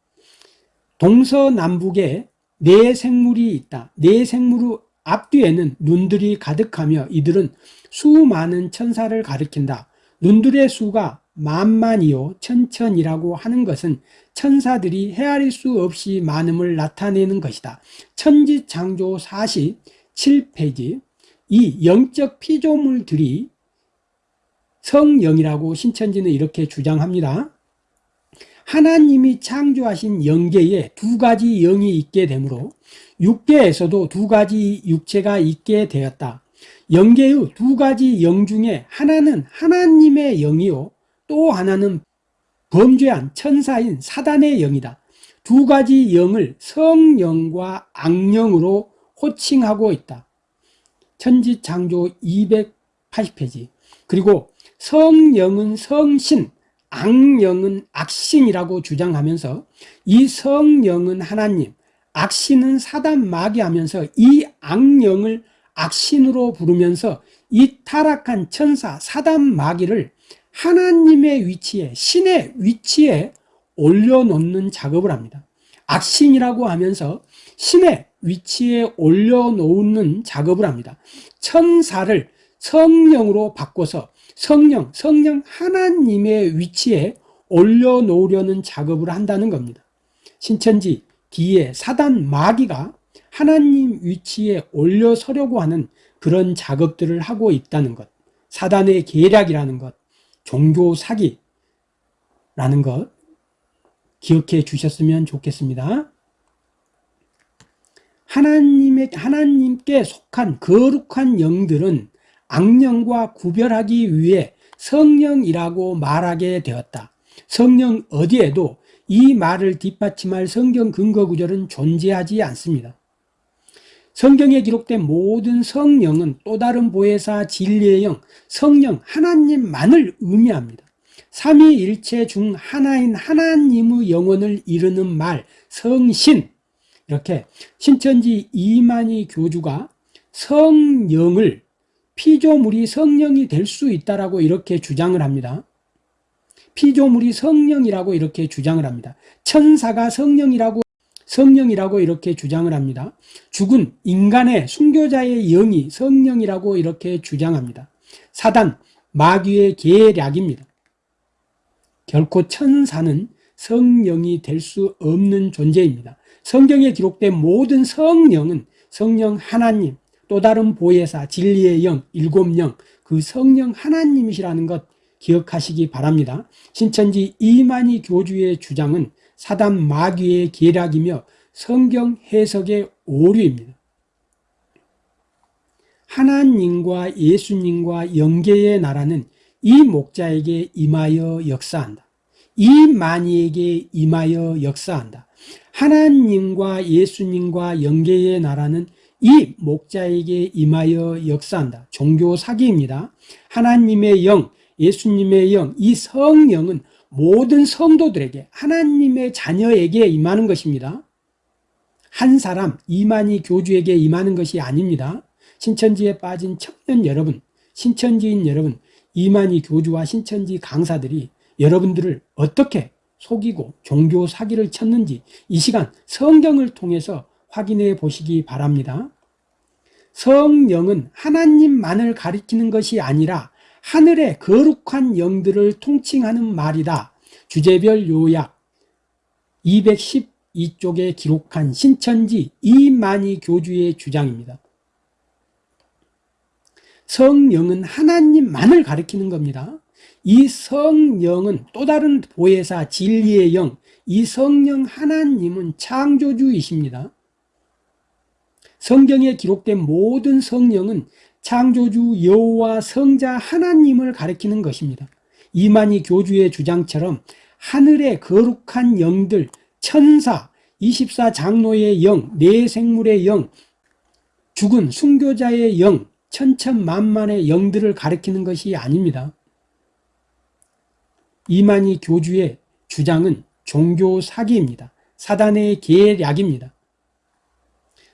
동서남북에 네 생물이 있다. 네 생물 앞뒤에는 눈들이 가득하며 이들은 수많은 천사를 가리킨다. 눈들의 수가 만만이요 천천이라고 하는 것은 천사들이 헤아릴 수 없이 많음을 나타내는 것이다. 천지창조 47페이지 이 영적 피조물들이 성령이라고 신천지는 이렇게 주장합니다. 하나님이 창조하신 영계에 두 가지 영이 있게 되므로 육계에서도 두 가지 육체가 있게 되었다. 영계의 두 가지 영 중에 하나는 하나님의 영이요 또 하나는 범죄한 천사인 사단의 영이다. 두 가지 영을 성령과 악령으로 호칭하고 있다. 천지창조 280페이지 그리고 성령은 성신, 악령은 악신이라고 주장하면서 이 성령은 하나님, 악신은 사단 마귀 하면서 이 악령을 악신으로 부르면서 이 타락한 천사 사단 마귀를 하나님의 위치에 신의 위치에 올려놓는 작업을 합니다. 악신이라고 하면서 신의 위치에 올려놓는 작업을 합니다. 천사를 성령으로 바꿔서 성령, 성령 하나님의 위치에 올려놓으려는 작업을 한다는 겁니다. 신천지 뒤에 사단 마귀가 하나님 위치에 올려서려고 하는 그런 작업들을 하고 있다는 것. 사단의 계략이라는 것 종교 사기라는 것 기억해 주셨으면 좋겠습니다. 하나님의, 하나님께 속한 거룩한 영들은 악령과 구별하기 위해 성령이라고 말하게 되었다. 성령 어디에도 이 말을 뒷받침할 성경 근거 구절은 존재하지 않습니다. 성경에 기록된 모든 성령은 또 다른 보혜사 진리의 영, 성령 하나님만을 의미합니다. 삼위일체 중 하나인 하나님의 영혼을 이르는 말 성신 이렇게 신천지 이만희 교주가 성령을 피조물이 성령이 될 수 있다라고 이렇게 주장을 합니다. 피조물이 성령이라고 이렇게 주장을 합니다. 천사가 성령이라고 성령이라고 이렇게 주장을 합니다. 죽은 인간의 순교자의 영이 성령이라고 이렇게 주장합니다. 사단, 마귀의 계략입니다. 결코 천사는 성령이 될 수 없는 존재입니다. 성경에 기록된 모든 성령은 성령 하나님, 또 다른 보혜사, 진리의 영, 일곱 영, 그 성령 하나님이시라는 것 기억하시기 바랍니다. 신천지 이만희 교주의 주장은 사단 마귀의 계략이며 성경 해석의 오류입니다. 하나님과 예수님과 영계의 나라는 이 목자에게 임하여 역사한다. 이 만이에게 임하여 역사한다. 하나님과 예수님과 영계의 나라는 이 목자에게 임하여 역사한다. 종교 사기입니다. 하나님의 영, 예수님의 영, 이 성령은 모든 성도들에게 하나님의 자녀에게 임하는 것입니다. 한 사람 이만희 교주에게 임하는 것이 아닙니다. 신천지에 빠진 청년 여러분 신천지인 여러분 이만희 교주와 신천지 강사들이 여러분들을 어떻게 속이고 종교 사기를 쳤는지 이 시간 성경을 통해서 확인해 보시기 바랍니다. 성령은 하나님만을 가리키는 것이 아니라 하늘의 거룩한 영들을 통칭하는 말이다. 주제별 요약 212쪽에 기록한 신천지 이만희 교주의 주장입니다. 성령은 하나님만을 가리키는 겁니다. 이 성령은 또 다른 보혜사 진리의 영, 이 성령 하나님은 창조주이십니다. 성경에 기록된 모든 성령은 창조주 여호와 성자 하나님을 가리키는 것입니다. 이만희 교주의 주장처럼 하늘의 거룩한 영들, 천사, 24장로의 영, 네 생물의 영, 죽은 순교자의 영, 천천만만의 영들을 가리키는 것이 아닙니다. 이만희 교주의 주장은 종교 사기입니다. 사단의 계략입니다.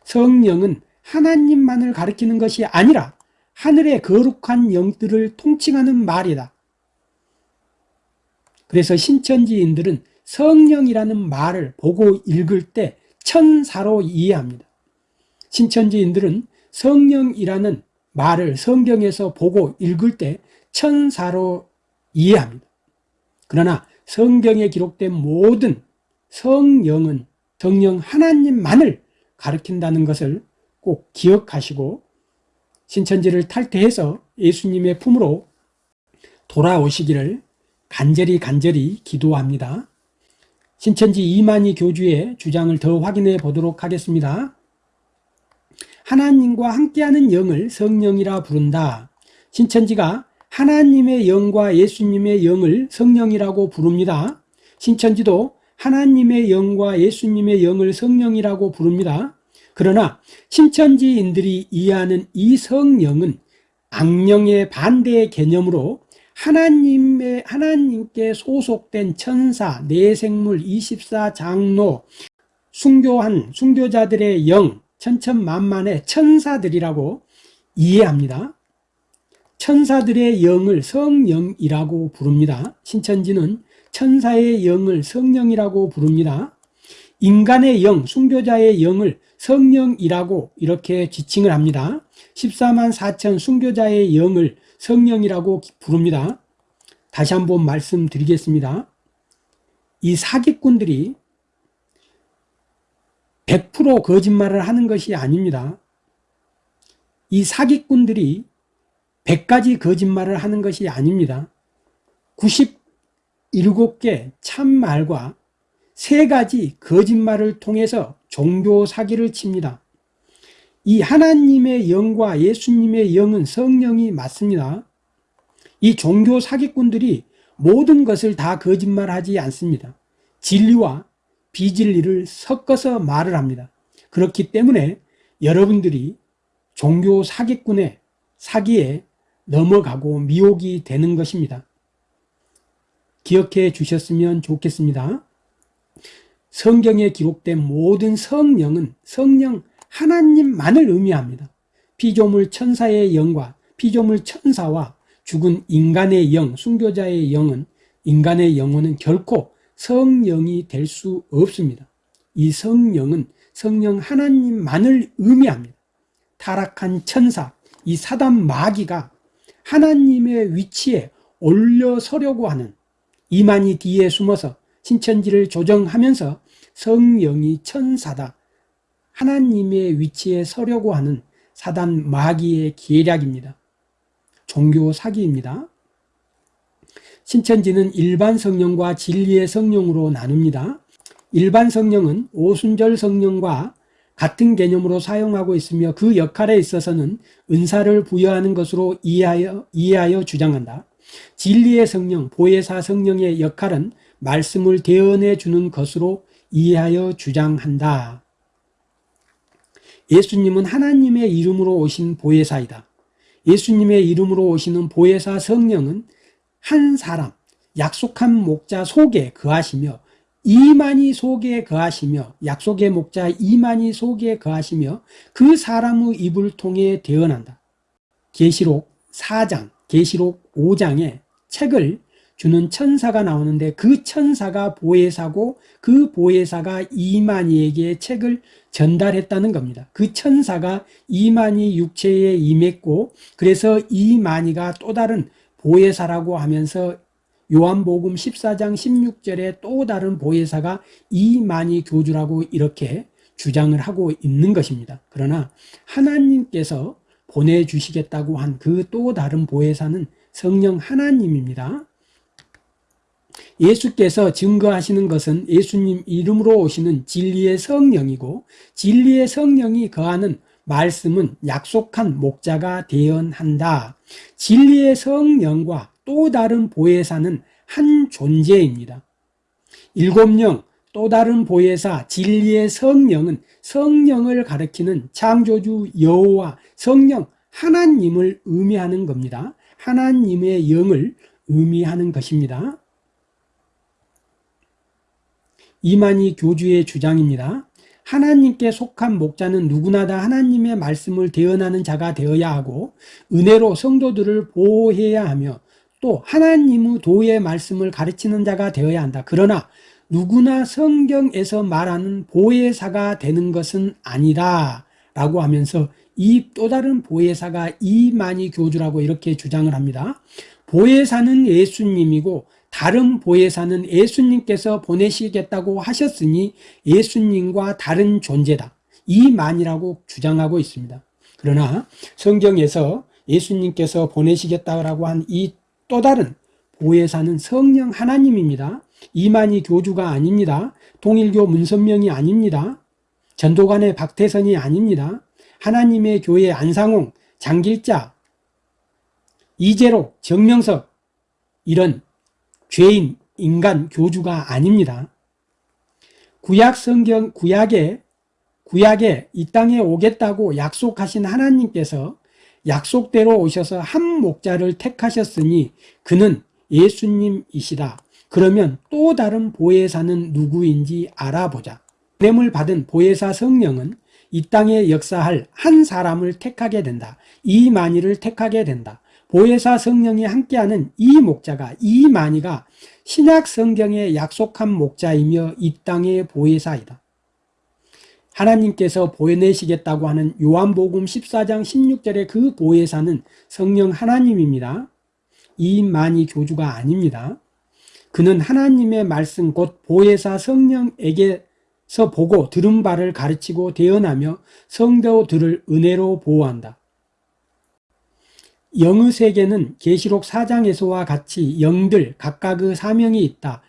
성령은 하나님만을 가리키는 것이 아니라 하늘의 거룩한 영들을 통칭하는 말이다. 그래서 신천지인들은 성령이라는 말을 보고 읽을 때 천사로 이해합니다. 신천지인들은 성령이라는 말을 성경에서 보고 읽을 때 천사로 이해합니다. 그러나 성경에 기록된 모든 성령은 성령 하나님만을 가르친다는 것을 꼭 기억하시고 신천지를 탈퇴해서 예수님의 품으로 돌아오시기를 간절히 간절히 기도합니다. 신천지 이만희 교주의 주장을 더 확인해 보도록 하겠습니다. 하나님과 함께하는 영을 성령이라 부른다. 신천지가 하나님의 영과 예수님의 영을 성령이라고 부릅니다. 신천지도 하나님의 영과 예수님의 영을 성령이라고 부릅니다. 그러나 신천지인들이 이해하는 이 성령은 악령의 반대의 개념으로 하나님의 하나님께 소속된 천사, 내생물, 24장로, 순교한 순교자들의 영, 천천만만의 천사들이라고 이해합니다. 천사들의 영을 성령이라고 부릅니다. 신천지는 천사의 영을 성령이라고 부릅니다. 인간의 영, 순교자의 영을 성령이라고 이렇게 지칭을 합니다. 14만 4천 순교자의 영을 성령이라고 부릅니다. 다시 한번 말씀드리겠습니다. 이 사기꾼들이 100% 거짓말을 하는 것이 아닙니다. 이 사기꾼들이 100가지 거짓말을 하는 것이 아닙니다. 97개 참말과 3가지 거짓말을 통해서 종교 사기를 칩니다. 이 하나님의 영과 예수님의 영은 성령이 맞습니다. 이 종교 사기꾼들이 모든 것을 다 거짓말하지 않습니다. 진리와 비진리를 섞어서 말을 합니다. 그렇기 때문에 여러분들이 종교 사기꾼의 사기에 넘어가고 미혹이 되는 것입니다. 기억해 주셨으면 좋겠습니다. 성경에 기록된 모든 성령은 성령 하나님만을 의미합니다. 피조물 천사의 영과 피조물 천사와 죽은 인간의 영, 순교자의 영은 인간의 영혼은 결코 성령이 될 수 없습니다. 이 성령은 성령 하나님만을 의미합니다. 타락한 천사, 이 사단 마귀가 하나님의 위치에 올려서려고 하는 이만희 뒤에 숨어서 신천지를 조정하면서 성령이 천사다. 하나님의 위치에 서려고 하는 사단 마귀의 계략입니다. 종교 사기입니다. 신천지는 일반 성령과 진리의 성령으로 나눕니다. 일반 성령은 오순절 성령과 같은 개념으로 사용하고 있으며 그 역할에 있어서는 은사를 부여하는 것으로 이해하여, 이해하여 주장한다. 진리의 성령, 보혜사 성령의 역할은 말씀을 대언해 주는 것으로 이해하여 주장한다. 예수님은 하나님의 이름으로 오신 보혜사이다. 예수님의 이름으로 오시는 보혜사 성령은 한 사람, 약속한 목자 속에 거하시며 이만희 속에 거하시며 약속의 목자 이만희 속에 거하시며 그 사람의 입을 통해 대언한다. 계시록 4장, 계시록 5장에 책을 주는 천사가 나오는데 그 천사가 보혜사고 그 보혜사가 이만희에게 책을 전달했다는 겁니다. 그 천사가 이만희 육체에 임했고 그래서 이만희가 또 다른 보혜사라고 하면서 요한복음 14장 16절에 또 다른 보혜사가 이만희 교주라고 이렇게 주장을 하고 있는 것입니다. 그러나 하나님께서 보내주시겠다고 한 그 또 다른 보혜사는 성령 하나님입니다. 예수께서 증거하시는 것은 예수님 이름으로 오시는 진리의 성령이고 진리의 성령이 거하는 말씀은 약속한 목자가 대언한다. 진리의 성령과 또 다른 보혜사는 한 존재입니다. 일곱령 또 다른 보혜사 진리의 성령은 성령을 가리키는 창조주 여호와 성령 하나님을 의미하는 겁니다. 하나님의 영을 의미하는 것입니다. 이만희 교주의 주장입니다. 하나님께 속한 목자는 누구나 다 하나님의 말씀을 대언하는 자가 되어야 하고 은혜로 성도들을 보호해야 하며 또 하나님의 도의 말씀을 가르치는 자가 되어야 한다. 그러나 누구나 성경에서 말하는 보혜사가 되는 것은 아니다 라고 하면서 이 또 다른 보혜사가 이만희 교주라고 이렇게 주장을 합니다. 보혜사는 예수님이고 다른 보혜사는 예수님께서 보내시겠다고 하셨으니 예수님과 다른 존재다. 이만이라고 주장하고 있습니다. 그러나 성경에서 예수님께서 보내시겠다고 한 이 또 다른 보혜사는 성령 하나님입니다. 이만희 교주가 아닙니다. 동일교 문선명이 아닙니다. 전도관의 박태선이 아닙니다. 하나님의 교회 안상홍, 장길자, 이재로, 정명석 이런 죄인, 인간 교주가 아닙니다. 구약 성경, 구약에, 구약에 이 땅에 오겠다고 약속하신 하나님께서 약속대로 오셔서 한 목자를 택하셨으니 그는 예수님이시다. 그러면 또 다른 보혜사는 누구인지 알아보자. 뇌물 받은 보혜사 성령은 이 땅에 역사할 한 사람을 택하게 된다. 이만희를 택하게 된다. 보혜사 성령이 함께하는 이 목자가 이만희가 신약 성경에 약속한 목자이며 이 땅의 보혜사이다. 하나님께서 보내시겠다고 하는 요한복음 14장 16절의 그 보혜사는 성령 하나님입니다. 이만희 교주가 아닙니다. 그는 하나님의 말씀 곧 보혜사 성령에게서 보고 들은 바를 가르치고 대언하며 성도들을 은혜로 보호한다. 영의 세계는 계시록 4장에서와 같이 영들 각각의 사명이 있다.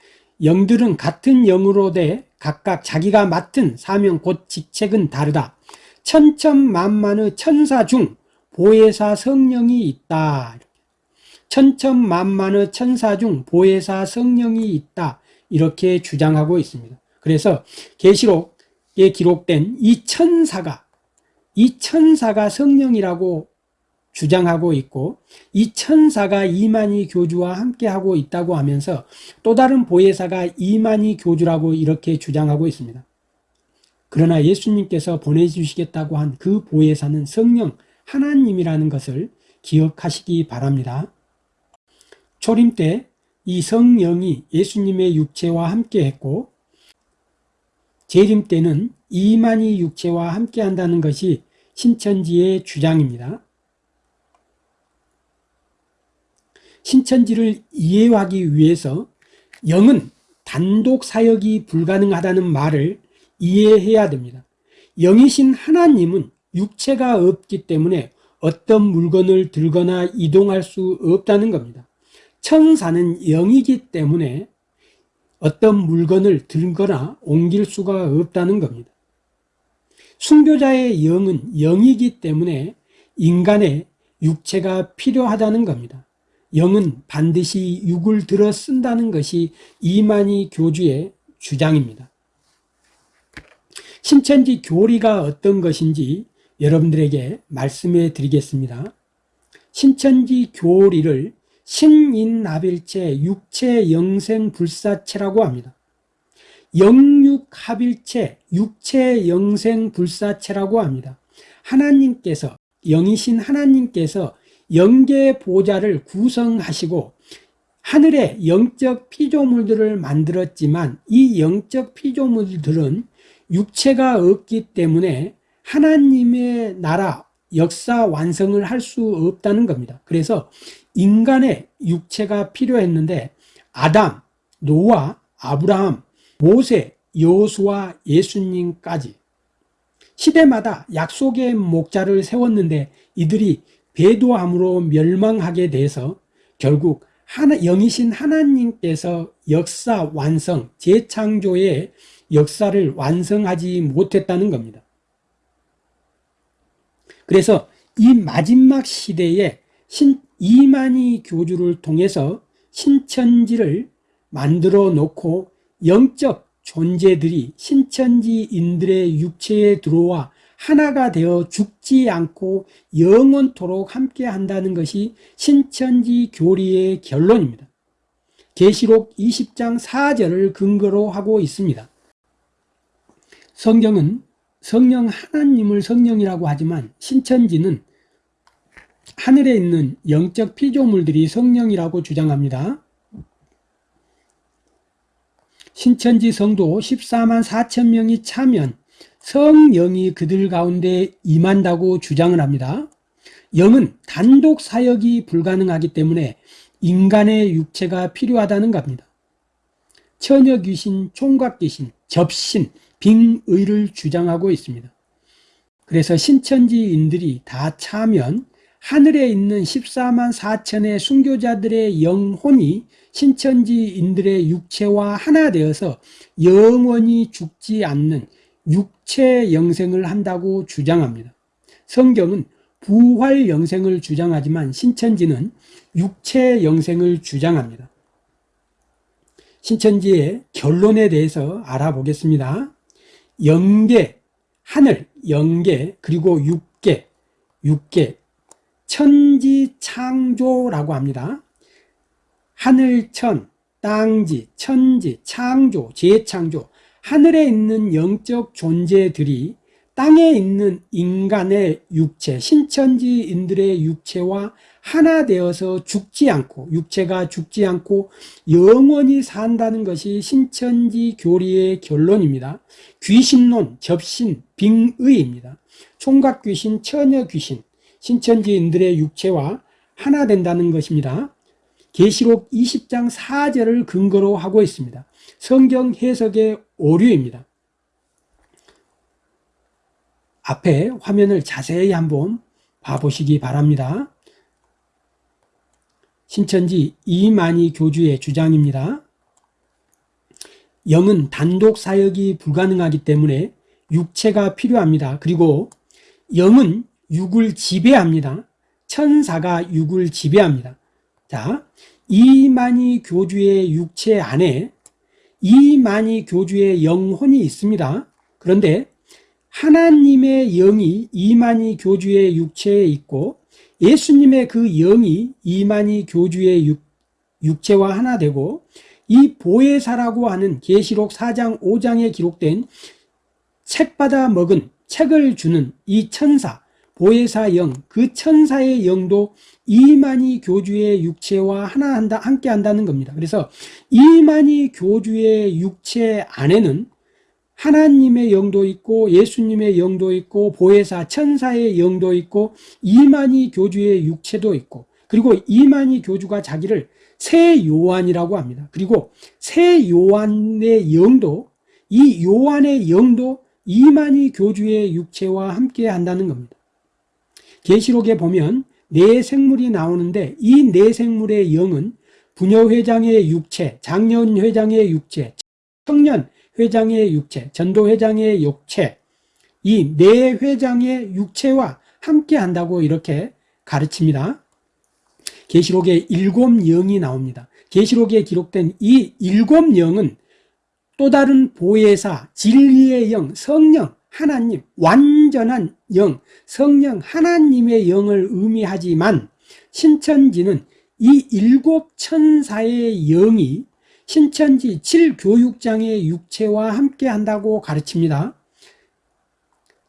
영들은 같은 영으로 돼 각각 자기가 맡은 사명 곧 직책은 다르다. 천천만만의 천사 중 보혜사 성령이 있다. 천천만만의 천사 중 보혜사 성령이 있다. 이렇게 주장하고 있습니다. 그래서 계시록에 기록된 이 천사가 이 천사가 성령이라고 주장하고 있고 이 천사가 이만희 교주와 함께하고 있다고 하면서 또 다른 보혜사가 이만희 교주라고 이렇게 주장하고 있습니다. 그러나 예수님께서 보내주시겠다고 한 그 보혜사는 성령 하나님이라는 것을 기억하시기 바랍니다. 초림 때 이 성령이 예수님의 육체와 함께 했고 재림 때는 이만희 육체와 함께 한다는 것이 신천지의 주장입니다. 신천지를 이해하기 위해서 영은 단독 사역이 불가능하다는 말을 이해해야 됩니다. 영이신 하나님은 육체가 없기 때문에 어떤 물건을 들거나 이동할 수 없다는 겁니다. 천사는 영이기 때문에 어떤 물건을 들거나 옮길 수가 없다는 겁니다. 순교자의 영은 영이기 때문에 인간의 육체가 필요하다는 겁니다. 영은 반드시 육을 들어 쓴다는 것이 이만희 교주의 주장입니다. 신천지 교리가 어떤 것인지 여러분들에게 말씀해 드리겠습니다. 신천지 교리를 신인합일체 육체 영생 불사체라고 합니다. 영육합일체 육체 영생 불사체라고 합니다. 하나님께서 영이신 하나님께서 영계 보좌를 구성하시고 하늘에 영적 피조물들을 만들었지만 이 영적 피조물들은 육체가 없기 때문에 하나님의 나라 역사 완성을 할 수 없다는 겁니다. 그래서 인간의 육체가 필요했는데 아담, 노아, 아브라함, 모세, 여수와 예수님까지 시대마다 약속의 목자를 세웠는데 이들이 배도함으로 멸망하게 돼서 결국 하나, 영이신 하나님께서 역사 완성, 재창조의 역사를 완성하지 못했다는 겁니다. 그래서 이 마지막 시대에 신, 이만희 교주를 통해서 신천지를 만들어 놓고 영적 존재들이 신천지인들의 육체에 들어와 하나가 되어 죽지 않고 영원토록 함께 한다는 것이 신천지 교리의 결론입니다. 계시록 20장 4절을 근거로 하고 있습니다. 성경은 성령 하나님을 성령이라고 하지만 신천지는 하늘에 있는 영적 피조물들이 성령이라고 주장합니다. 신천지 성도 14만 4천 명이 차면 성령이 그들 가운데 임한다고 주장을 합니다. 영은 단독 사역이 불가능하기 때문에 인간의 육체가 필요하다는 겁니다. 처녀 귀신, 총각 귀신, 접신, 빙의를 주장하고 있습니다. 그래서 신천지인들이 다 차면 하늘에 있는 14만 4천의 순교자들의 영혼이 신천지인들의 육체와 하나 되어서 영원히 죽지 않는 육 체 영생을 한다고 주장합니다. 성경은 부활 영생을 주장하지만 신천지는 육체 영생을 주장합니다. 신천지의 결론에 대해서 알아보겠습니다. 영계, 하늘, 영계, 그리고 육계, 육계, 천지 창조라고 합니다. 하늘천, 땅지, 천지, 창조, 재창조, 하늘에 있는 영적 존재들이 땅에 있는 인간의 육체, 신천지인들의 육체와 하나 되어서 죽지 않고 육체가 죽지 않고 영원히 산다는 것이 신천지 교리의 결론입니다. 귀신론, 접신, 빙의입니다. 총각 귀신, 처녀 귀신, 신천지인들의 육체와 하나 된다는 것입니다. 계시록 20장 4절을 근거로 하고 있습니다. 성경 해석의 오류입니다. 앞에 화면을 자세히 한번 봐보시기 바랍니다. 신천지 이만희 교주의 주장입니다. 영은 단독 사역이 불가능하기 때문에 육체가 필요합니다. 그리고 영은 육을 지배합니다. 천사가 육을 지배합니다. 자, 이만희 교주의 육체 안에 이만희 교주의 영혼이 있습니다. 그런데 하나님의 영이 이만희 교주의 육체에 있고 예수님의 그 영이 이만희 교주의 육, 육체와 하나 되고 이 보혜사라고 하는 계시록 4장 5장에 기록된 책 받아 먹은 책을 주는 이 천사 보혜사 영, 그 천사의 영도 이만희 교주의 육체와 하나 한다, 함께 한다는 겁니다. 그래서 이만희 교주의 육체 안에는 하나님의 영도 있고 예수님의 영도 있고 보혜사 천사의 영도 있고 이만희 교주의 육체도 있고 그리고 이만희 교주가 자기를 새 요한이라고 합니다. 그리고 새 요한의 영도 이 요한의 영도 이만희 교주의 육체와 함께 한다는 겁니다. 계시록에 보면 네 생물이 나오는데 이 네 생물의 영은 부녀 회장의 육체, 장년 회장의 육체, 청년 회장의 육체, 전도 회장의 육체, 이 네 회장의 육체와 함께 한다고 이렇게 가르칩니다. 계시록에 일곱 영이 나옵니다. 계시록에 기록된 이 일곱 영은 또 다른 보혜사, 진리의 영, 성령, 하나님, 완전한 영, 성령 하나님의 영을 의미하지만 신천지는 이 일곱 천사의 영이 신천지 7교육장의 육체와 함께 한다고 가르칩니다.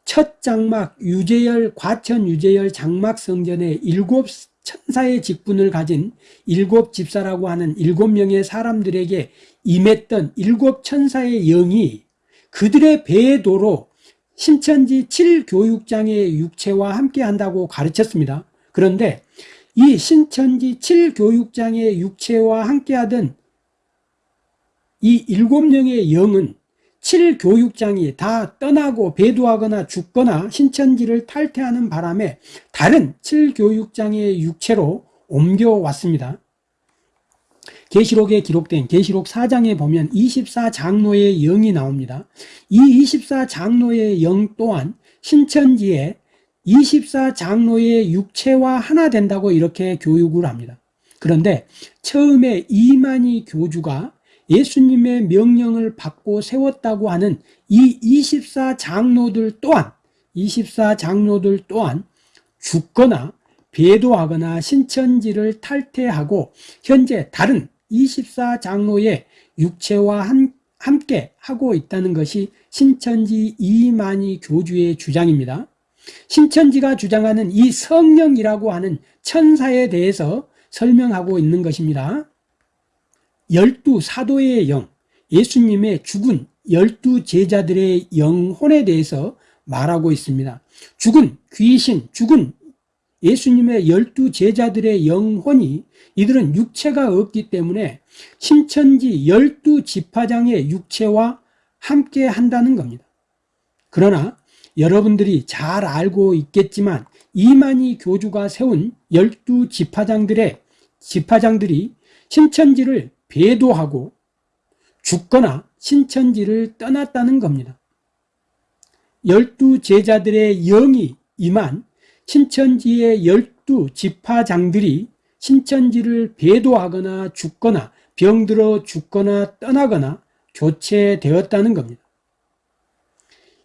첫 장막 유재열, 과천 유재열 장막 성전에 일곱 천사의 직분을 가진 일곱 집사라고 하는 일곱 명의 사람들에게 임했던 일곱 천사의 영이 그들의 배도로 신천지 7교육장의 육체와 함께 한다고 가르쳤습니다. 그런데 이 신천지 7교육장의 육체와 함께 하던 이 일곱 명의 영은 7교육장이 다 떠나고 배도하거나 죽거나 신천지를 탈퇴하는 바람에 다른 7교육장의 육체로 옮겨왔습니다. 계시록에 기록된 계시록 4장에 보면 24장로의 영이 나옵니다. 이 24장로의 영 또한 신천지에 24장로의 육체와 하나 된다고 이렇게 교육을 합니다. 그런데 처음에 이만희 교주가 예수님의 명령을 받고 세웠다고 하는 이 24장로들 또한 24장로들 또한 죽거나 배도하거나 신천지를 탈퇴하고 현재 다른 24장로의 육체와 함께 하고 있다는 것이 신천지 이만희 교주의 주장입니다. 신천지가 주장하는 이 성령이라고 하는 천사에 대해서 설명하고 있는 것입니다. 열두 사도의 영, 예수님의 죽은 열두 제자들의 영혼에 대해서 말하고 있습니다. 죽은 귀신, 죽은 예수님의 열두 제자들의 영혼이 이들은 육체가 없기 때문에 신천지 열두 지파장의 육체와 함께 한다는 겁니다. 그러나 여러분들이 잘 알고 있겠지만 이만희 교주가 세운 열두 지파장들의 지파장들이 신천지를 배도하고 죽거나 신천지를 떠났다는 겁니다. 열두 제자들의 영이 임한 신천지의 열두 지파장들이 신천지를 배도하거나 죽거나 병들어 죽거나 떠나거나 교체되었다는 겁니다.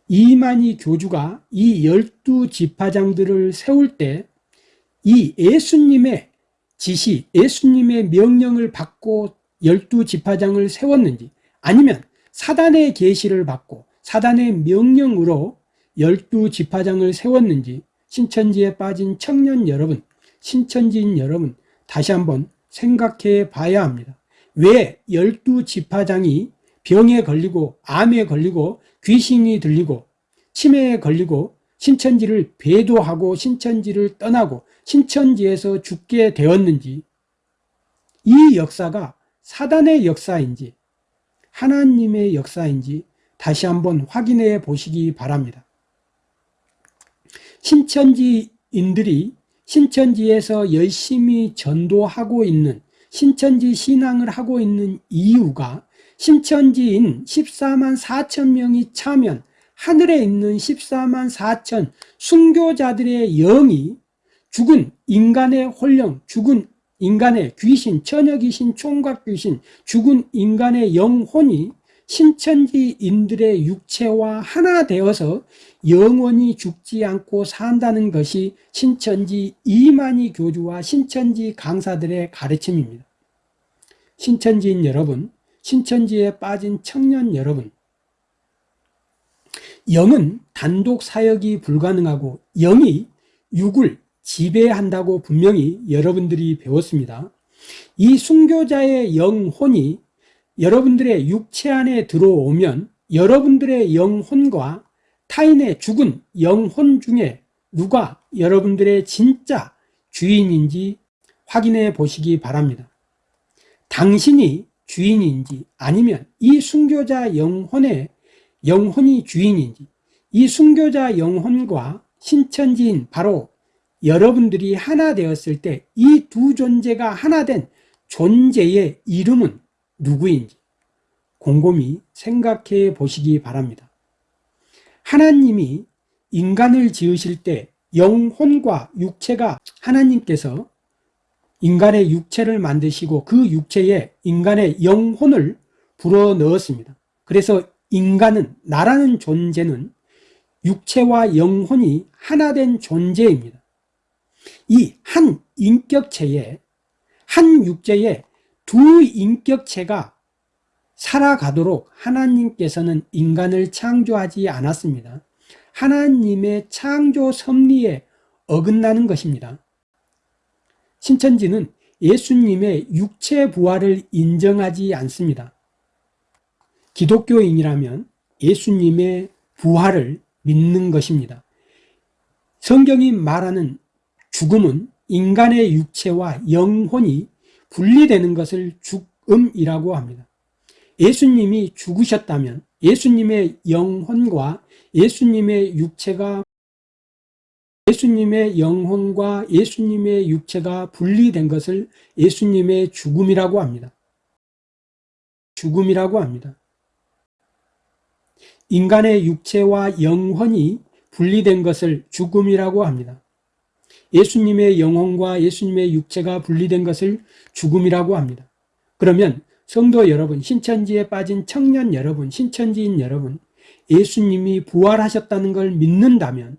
이만희 교주가 이 열두 지파장들을 세울 때 이 예수님의 지시, 예수님의 명령을 받고 열두 지파장을 세웠는지 아니면 사단의 계시를 받고 사단의 명령으로 열두 지파장을 세웠는지 신천지에 빠진 청년 여러분, 신천지인 여러분 다시 한번 생각해 봐야 합니다. 왜 열두 지파장이 병에 걸리고 암에 걸리고 귀신이 들리고 치매에 걸리고 신천지를 배도하고 신천지를 떠나고 신천지에서 죽게 되었는지 이 역사가 사단의 역사인지 하나님의 역사인지 다시 한번 확인해 보시기 바랍니다. 신천지인들이 신천지에서 열심히 전도하고 있는 신천지 신앙을 하고 있는 이유가 신천지인 14만 4천 명이 차면 하늘에 있는 14만 4천 순교자들의 영이 죽은 인간의 혼령, 죽은 인간의 귀신, 처녀귀신, 총각귀신, 죽은 인간의 영혼이 신천지인들의 육체와 하나 되어서 영원히 죽지 않고 산다는 것이 신천지 이만희 교주와 신천지 강사들의 가르침입니다. 신천지인 여러분, 신천지에 빠진 청년 여러분, 영은 단독 사역이 불가능하고 영이 육을 지배한다고 분명히 여러분들이 배웠습니다. 이 순교자의 영혼이 여러분들의 육체 안에 들어오면 여러분들의 영혼과 타인의 죽은 영혼 중에 누가 여러분들의 진짜 주인인지 확인해 보시기 바랍니다. 당신이 주인인지 아니면 이 순교자 영혼의 영혼이 주인인지 이 순교자 영혼과 신천지인 바로 여러분들이 하나 되었을 때 이 두 존재가 하나 된 존재의 이름은 누구인지 곰곰이 생각해 보시기 바랍니다. 하나님이 인간을 지으실 때 영혼과 육체가 하나님께서 인간의 육체를 만드시고 그 육체에 인간의 영혼을 불어 넣었습니다. 그래서 인간은 나라는 존재는 육체와 영혼이 하나 된 존재입니다. 이 한 인격체에 한 육체에 두 인격체가 살아가도록 하나님께서는 인간을 창조하지 않았습니다. 하나님의 창조 섭리에 어긋나는 것입니다. 신천지는 예수님의 육체 부활을 인정하지 않습니다. 기독교인이라면 예수님의 부활을 믿는 것입니다. 성경이 말하는 죽음은 인간의 육체와 영혼이 분리되는 것을 죽음이라고 합니다. 예수님이 죽으셨다면 예수님의 영혼과 예수님의 육체가 예수님의 영혼과 예수님의 육체가 분리된 것을 예수님의 죽음이라고 합니다. 죽음이라고 합니다. 인간의 육체와 영혼이 분리된 것을 죽음이라고 합니다. 예수님의 영혼과 예수님의 육체가 분리된 것을 죽음이라고 합니다. 그러면 성도 여러분, 신천지에 빠진 청년 여러분, 신천지인 여러분, 예수님이 부활하셨다는 걸 믿는다면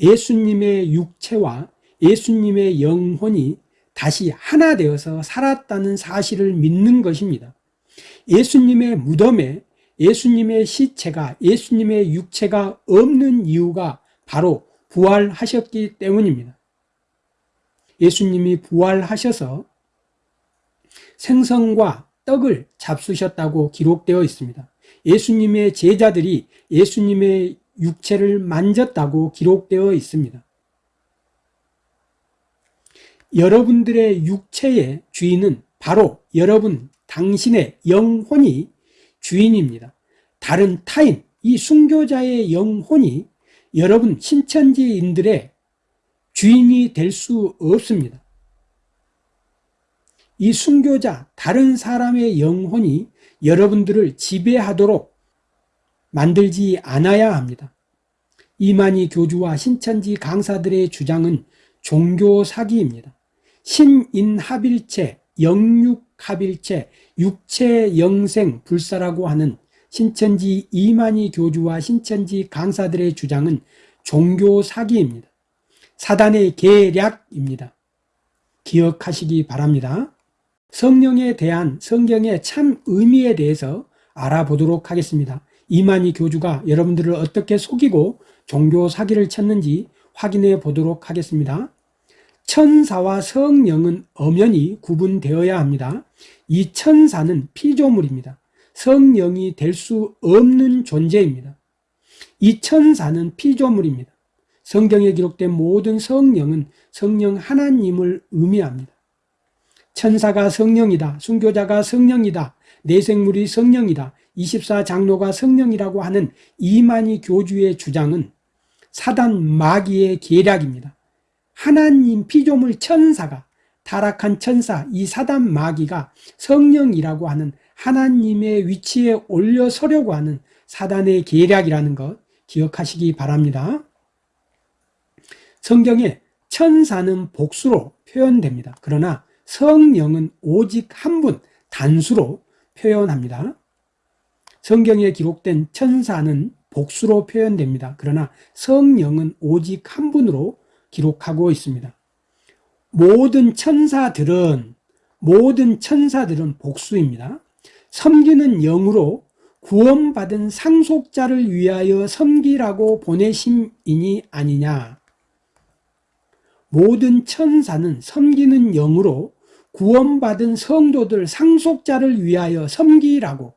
예수님의 육체와 예수님의 영혼이 다시 하나 되어서 살았다는 사실을 믿는 것입니다. 예수님의 무덤에 예수님의 시체가 예수님의 육체가 없는 이유가 바로 부활하셨기 때문입니다. 예수님이 부활하셔서 생선과 떡을 잡수셨다고 기록되어 있습니다. 예수님의 제자들이 예수님의 육체를 만졌다고 기록되어 있습니다. 여러분들의 육체의 주인은 바로 여러분 당신의 영혼이 주인입니다. 다른 타인, 이 순교자의 영혼이 여러분 신천지인들의 주인이 될 수 없습니다. 이 순교자, 다른 사람의 영혼이 여러분들을 지배하도록 만들지 않아야 합니다. 이만희 교주와 신천지 강사들의 주장은 종교 사기입니다. 신인합일체, 영육합일체, 육체영생 불사라고 하는 신천지 이만희 교주와 신천지 강사들의 주장은 종교 사기입니다. 사단의 계략입니다. 기억하시기 바랍니다. 성령에 대한 성경의 참 의미에 대해서 알아보도록 하겠습니다. 이만희 교주가 여러분들을 어떻게 속이고 종교 사기를 쳤는지 확인해 보도록 하겠습니다. 천사와 성령은 엄연히 구분되어야 합니다. 이 천사는 피조물입니다. 성령이 될 수 없는 존재입니다. 이 천사는 피조물입니다. 성경에 기록된 모든 성령은 성령 하나님을 의미합니다. 천사가 성령이다. 순교자가 성령이다. 내생물이 성령이다. 24장로가 성령이라고 하는 이만희 교주의 주장은 사단 마귀의 계략입니다. 하나님 피조물 천사가 타락한 천사 이 사단 마귀가 성령이라고 하는 하나님의 위치에 올려서려고 하는 사단의 계략이라는 것 기억하시기 바랍니다. 성경에 천사는 복수로 표현됩니다. 그러나 성령은 오직 한 분, 단수로 표현합니다. 성경에 기록된 천사는 복수로 표현됩니다. 그러나 성령은 오직 한 분으로 기록하고 있습니다. 모든 천사들은 모든 천사들은 복수입니다. 섬기는 영으로 구원받은 상속자를 위하여 섬기라고 보내심이니 아니냐. 모든 천사는 섬기는 영으로 구원받은 성도들 상속자를 위하여 섬기라고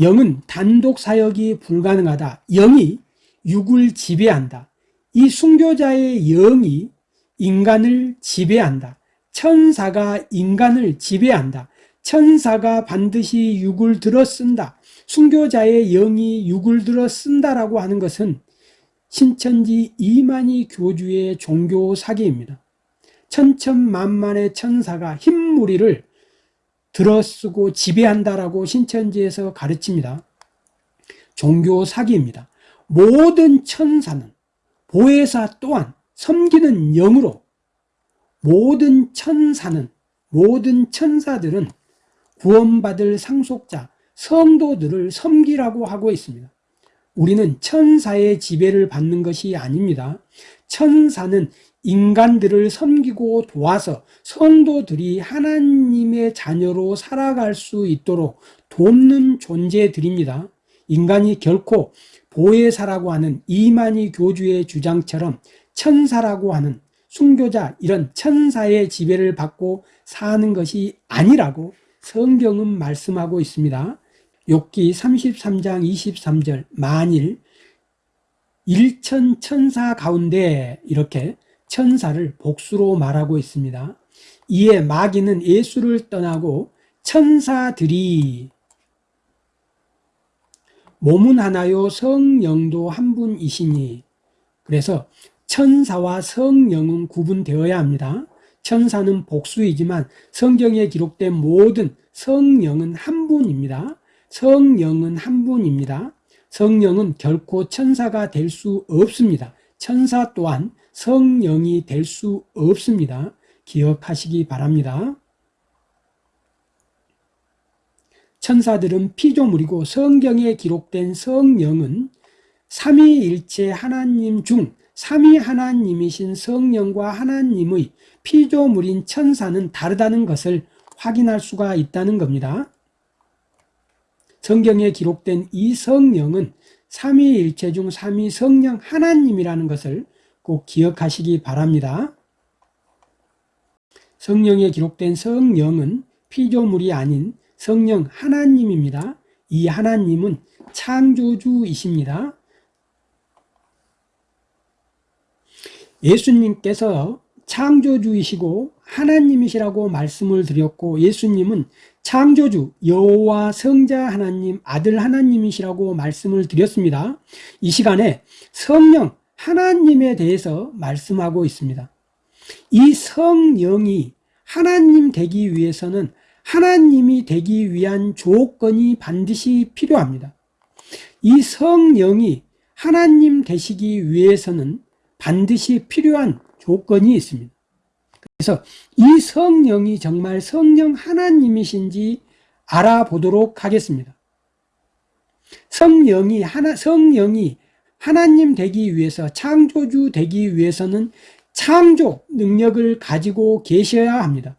영은 단독 사역이 불가능하다. 영이 육을 지배한다. 이 순교자의 영이 인간을 지배한다. 천사가 인간을 지배한다. 천사가 반드시 육을 들어 쓴다. 순교자의 영이 육을 들어 쓴다라고 하는 것은 신천지 이만희 교주의 종교 사기입니다. 천천만만의 천사가 흰무리를 들어쓰고 지배한다라고 신천지에서 가르칩니다. 종교 사기입니다. 모든 천사는 보혜사 또한 섬기는 영으로 모든 천사는 모든 천사들은 구원받을 상속자 성도들을 섬기라고 하고 있습니다. 우리는 천사의 지배를 받는 것이 아닙니다. 천사는 인간들을 섬기고 도와서 성도들이 하나님의 자녀로 살아갈 수 있도록 돕는 존재들입니다. 인간이 결코 보혜사라고 하는 이만희 교주의 주장처럼 천사라고 하는 순교자 이런 천사의 지배를 받고 사는 것이 아니라고 성경은 말씀하고 있습니다. 욥기 33장 23절 만일 일천 천사 가운데 이렇게 천사를 복수로 말하고 있습니다. 이에 마귀는 예수를 떠나고 천사들이 몸은 하나요 성령도 한 분이시니 그래서 천사와 성령은 구분되어야 합니다. 천사는 복수이지만 성경에 기록된 모든 성령은 한 분입니다. 성령은 한 분입니다. 성령은 결코 천사가 될 수 없습니다. 천사 또한 성령이 될 수 없습니다. 기억하시기 바랍니다. 천사들은 피조물이고 성경에 기록된 성령은 삼위일체 하나님 중 삼위 하나님이신 성령과 하나님의 피조물인 천사는 다르다는 것을 확인할 수가 있다는 겁니다. 성경에 기록된 이 성령은 삼위일체 중 삼위 성령 하나님이라는 것을 꼭 기억하시기 바랍니다. 성령에 기록된 성령은 피조물이 아닌 성령 하나님입니다. 이 하나님은 창조주이십니다. 예수님께서 창조주이시고 하나님이시라고 말씀을 드렸고 예수님은 창조주 여호와 성자 하나님 아들 하나님이시라고 말씀을 드렸습니다. 이 시간에 성령 하나님에 대해서 말씀하고 있습니다. 이 성령이 하나님 되기 위해서는 하나님이 되기 위한 조건이 반드시 필요합니다. 이 성령이 하나님 되시기 위해서는 반드시 필요한 조건이 있습니다. 그래서 이 성령이 정말 성령 하나님이신지 알아보도록 하겠습니다. 성령이 하나 성령이 하나님 되기 위해서 창조주 되기 위해서는 창조 능력을 가지고 계셔야 합니다.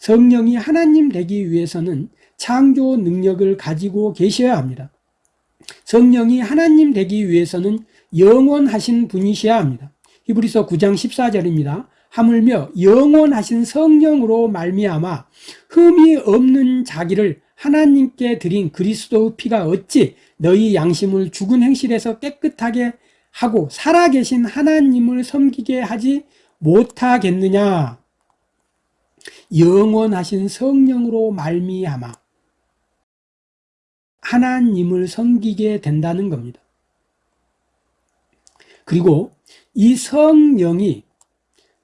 성령이 하나님 되기 위해서는 창조 능력을 가지고 계셔야 합니다. 성령이 하나님 되기 위해서는 영원하신 분이셔야 합니다. 히브리서 9장 14절입니다. 하물며 영원하신 성령으로 말미암아 흠이 없는 자기를 하나님께 드린 그리스도의 피가 어찌 너희 양심을 죽은 행실에서 깨끗하게 하고 살아계신 하나님을 섬기게 하지 못하겠느냐? 영원하신 성령으로 말미암아 하나님을 섬기게 된다는 겁니다. 그리고 이 성령이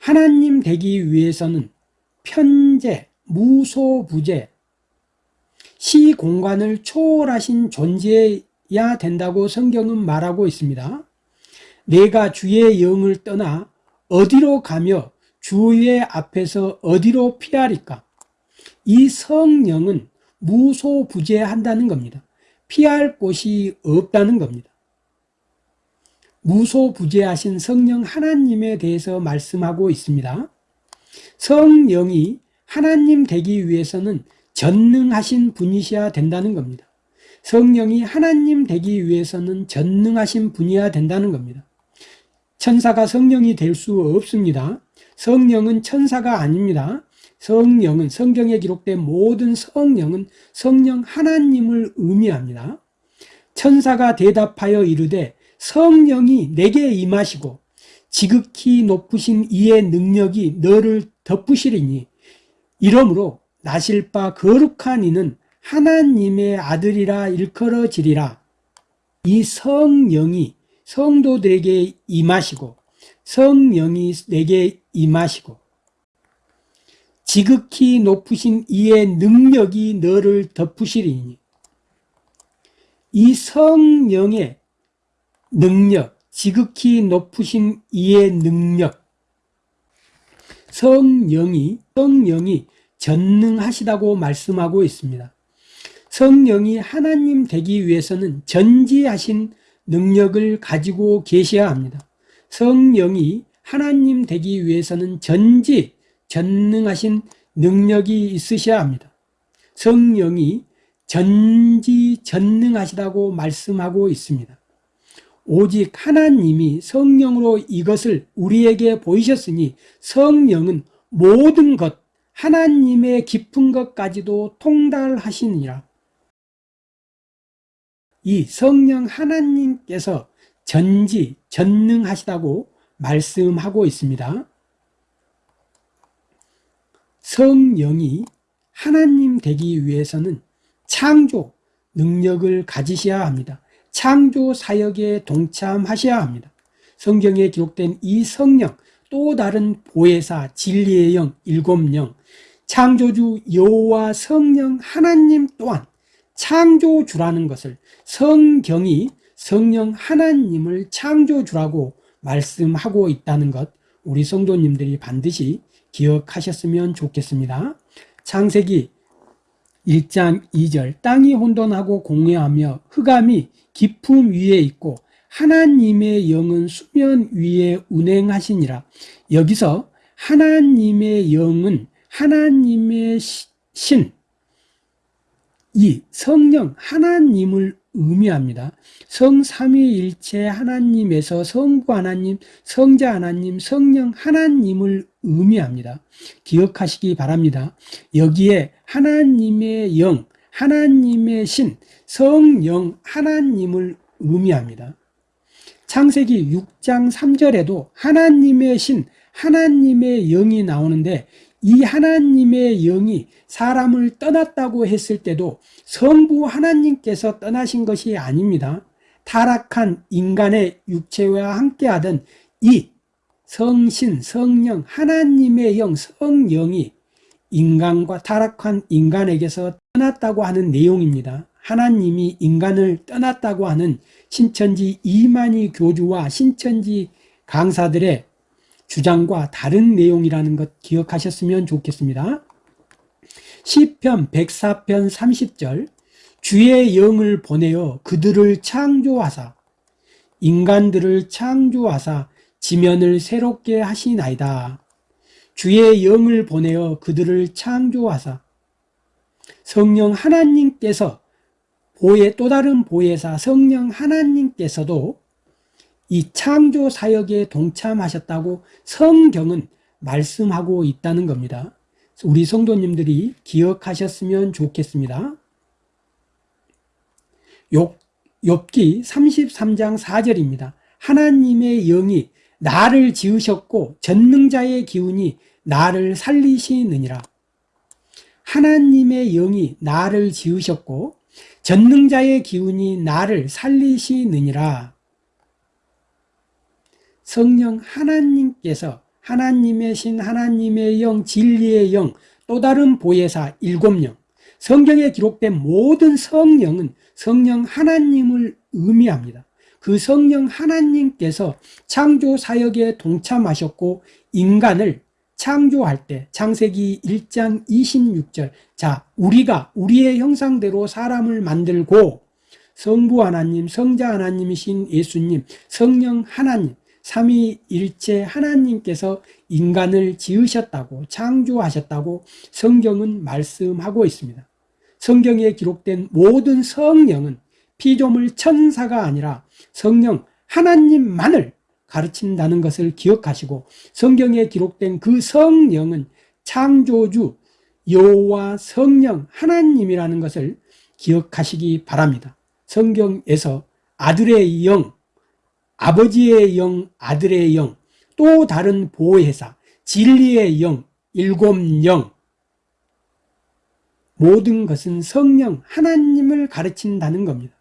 하나님 되기 위해서는 편재, 무소부재, 시공간을 초월하신 존재야 된다고 성경은 말하고 있습니다. 내가 주의 영을 떠나 어디로 가며 주의 앞에서 어디로 피하리까? 이 성령은 무소부재한다는 겁니다. 피할 곳이 없다는 겁니다. 무소부재하신 성령 하나님에 대해서 말씀하고 있습니다. 성령이 하나님 되기 위해서는 전능하신 분이셔야 된다는 겁니다. 성령이 하나님 되기 위해서는 전능하신 분이어야 된다는 겁니다. 천사가 성령이 될 수 없습니다. 성령은 천사가 아닙니다. 성령은 성경에 기록된 모든 성령은 성령 하나님을 의미합니다. 천사가 대답하여 이르되 성령이 내게 임하시고 지극히 높으신 이의 능력이 너를 덮으시리니 이러므로 나실 바 거룩한 이는 하나님의 아들이라 일컬어지리라. 이 성령이 성도들에게 임하시고 성령이 내게 임하시고 지극히 높으신 이의 능력이 너를 덮으시리니 이 성령의 능력, 지극히 높으신 이의 능력, 성령이, 성령이 전능하시다고 말씀하고 있습니다. 성령이 하나님 되기 위해서는 전지하신 능력을 가지고 계셔야 합니다. 성령이 하나님 되기 위해서는 전지, 전능하신 능력이 있으셔야 합니다. 성령이 전지 전능하시다고 말씀하고 있습니다. 오직 하나님이 성령으로 이것을 우리에게 보이셨으니 성령은 모든 것, 하나님의 깊은 것까지도 통달하시니라. 이 성령 하나님께서 전지, 전능하시다고 말씀하고 있습니다. 성령이 하나님 되기 위해서는 창조 능력을 가지셔야 합니다. 창조 사역에 동참하셔야 합니다. 성경에 기록된 이 성령, 또 다른 보혜사, 진리의 영, 일곱 영, 창조주 여호와 성령 하나님 또한 창조주라는 것을 성경이 성령 하나님을 창조주라고 말씀하고 있다는 것 우리 성도님들이 반드시 기억하셨으면 좋겠습니다. 창세기 1장 2절 땅이 혼돈하고 공회하며 흑암이 깊음 위에 있고 하나님의 영은 수면 위에 운행하시니라 여기서 하나님의 영은 하나님의 신 이 성령 하나님을 의미합니다. 성삼위일체 하나님에서 성부 하나님, 성자 하나님, 성령 하나님을 의미합니다. 기억하시기 바랍니다. 여기에 하나님의 영, 하나님의 신, 성령 하나님을 의미합니다. 창세기 6장 3절에도 하나님의 신, 하나님의 영이 나오는데 이 하나님의 영이 사람을 떠났다고 했을 때도 성부 하나님께서 떠나신 것이 아닙니다. 타락한 인간의 육체와 함께하던 이 성신, 성령, 하나님의 영, 성령이 인간과 타락한 인간에게서 떠났다고 하는 내용입니다. 하나님이 인간을 떠났다고 하는 신천지 이만희 교주와 신천지 강사들의 주장과 다른 내용이라는 것 기억하셨으면 좋겠습니다. 시편 104편 30절 주의 영을 보내어 그들을 창조하사 인간들을 창조하사 지면을 새롭게 하시나이다. 주의 영을 보내어 그들을 창조하사 성령 하나님께서 보혜 또 다른 보혜사 성령 하나님께서도 이 창조 사역에 동참하셨다고 성경은 말씀하고 있다는 겁니다. 우리 성도님들이 기억하셨으면 좋겠습니다. 욥, 기 33장 4절입니다. 하나님의 영이 나를 지으셨고 전능자의 기운이 나를 살리시느니라. 하나님의 영이 나를 지으셨고 전능자의 기운이 나를 살리시느니라. 성령 하나님께서 하나님의 신, 하나님의 영, 진리의 영, 또 다른 보혜사 일곱 영, 성경에 기록된 모든 성령은 성령 하나님을 의미합니다. 그 성령 하나님께서 창조 사역에 동참하셨고 인간을 창조할 때 창세기 1장 26절 자 우리가 우리의 형상대로 사람을 만들고 성부 하나님, 성자 하나님이신 예수님, 성령 하나님 삼위일체 하나님께서 인간을 지으셨다고 창조하셨다고 성경은 말씀하고 있습니다. 성경에 기록된 모든 성령은 피조물 천사가 아니라 성령 하나님만을 가르친다는 것을 기억하시고 성경에 기록된 그 성령은 창조주 여호와 성령 하나님이라는 것을 기억하시기 바랍니다. 성경에서 아들의 영, 아버지의 영, 아들의 영, 또 다른 보혜사, 진리의 영, 일곱 영, 모든 것은 성령 하나님을 가르친다는 겁니다.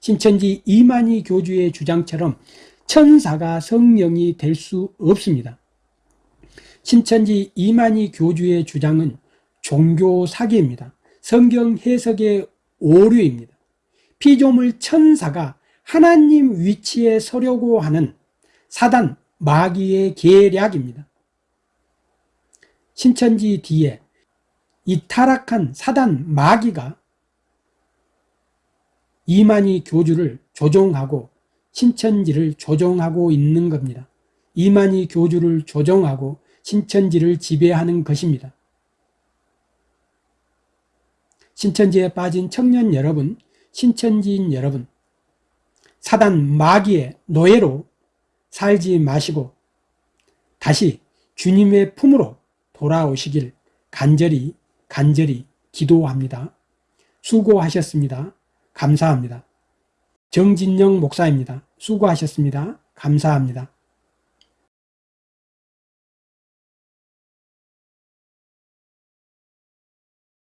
신천지 이만희 교주의 주장처럼 천사가 성령이 될 수 없습니다. 신천지 이만희 교주의 주장은 종교 사기입니다. 성경 해석의 오류입니다. 피조물 천사가 하나님 위치에 서려고 하는 사단 마귀의 계략입니다. 신천지 뒤에 이 타락한 사단 마귀가 이만희 교주를 조종하고 신천지를 조종하고 있는 겁니다. 이만희 교주를 조종하고 신천지를 지배하는 것입니다. 신천지에 빠진 청년 여러분, 신천지인 여러분, 사단 마귀의 노예로 살지 마시고 다시 주님의 품으로 돌아오시길 간절히 간절히 기도합니다. 수고하셨습니다. 감사합니다. 정진영 목사입니다. 수고하셨습니다. 감사합니다.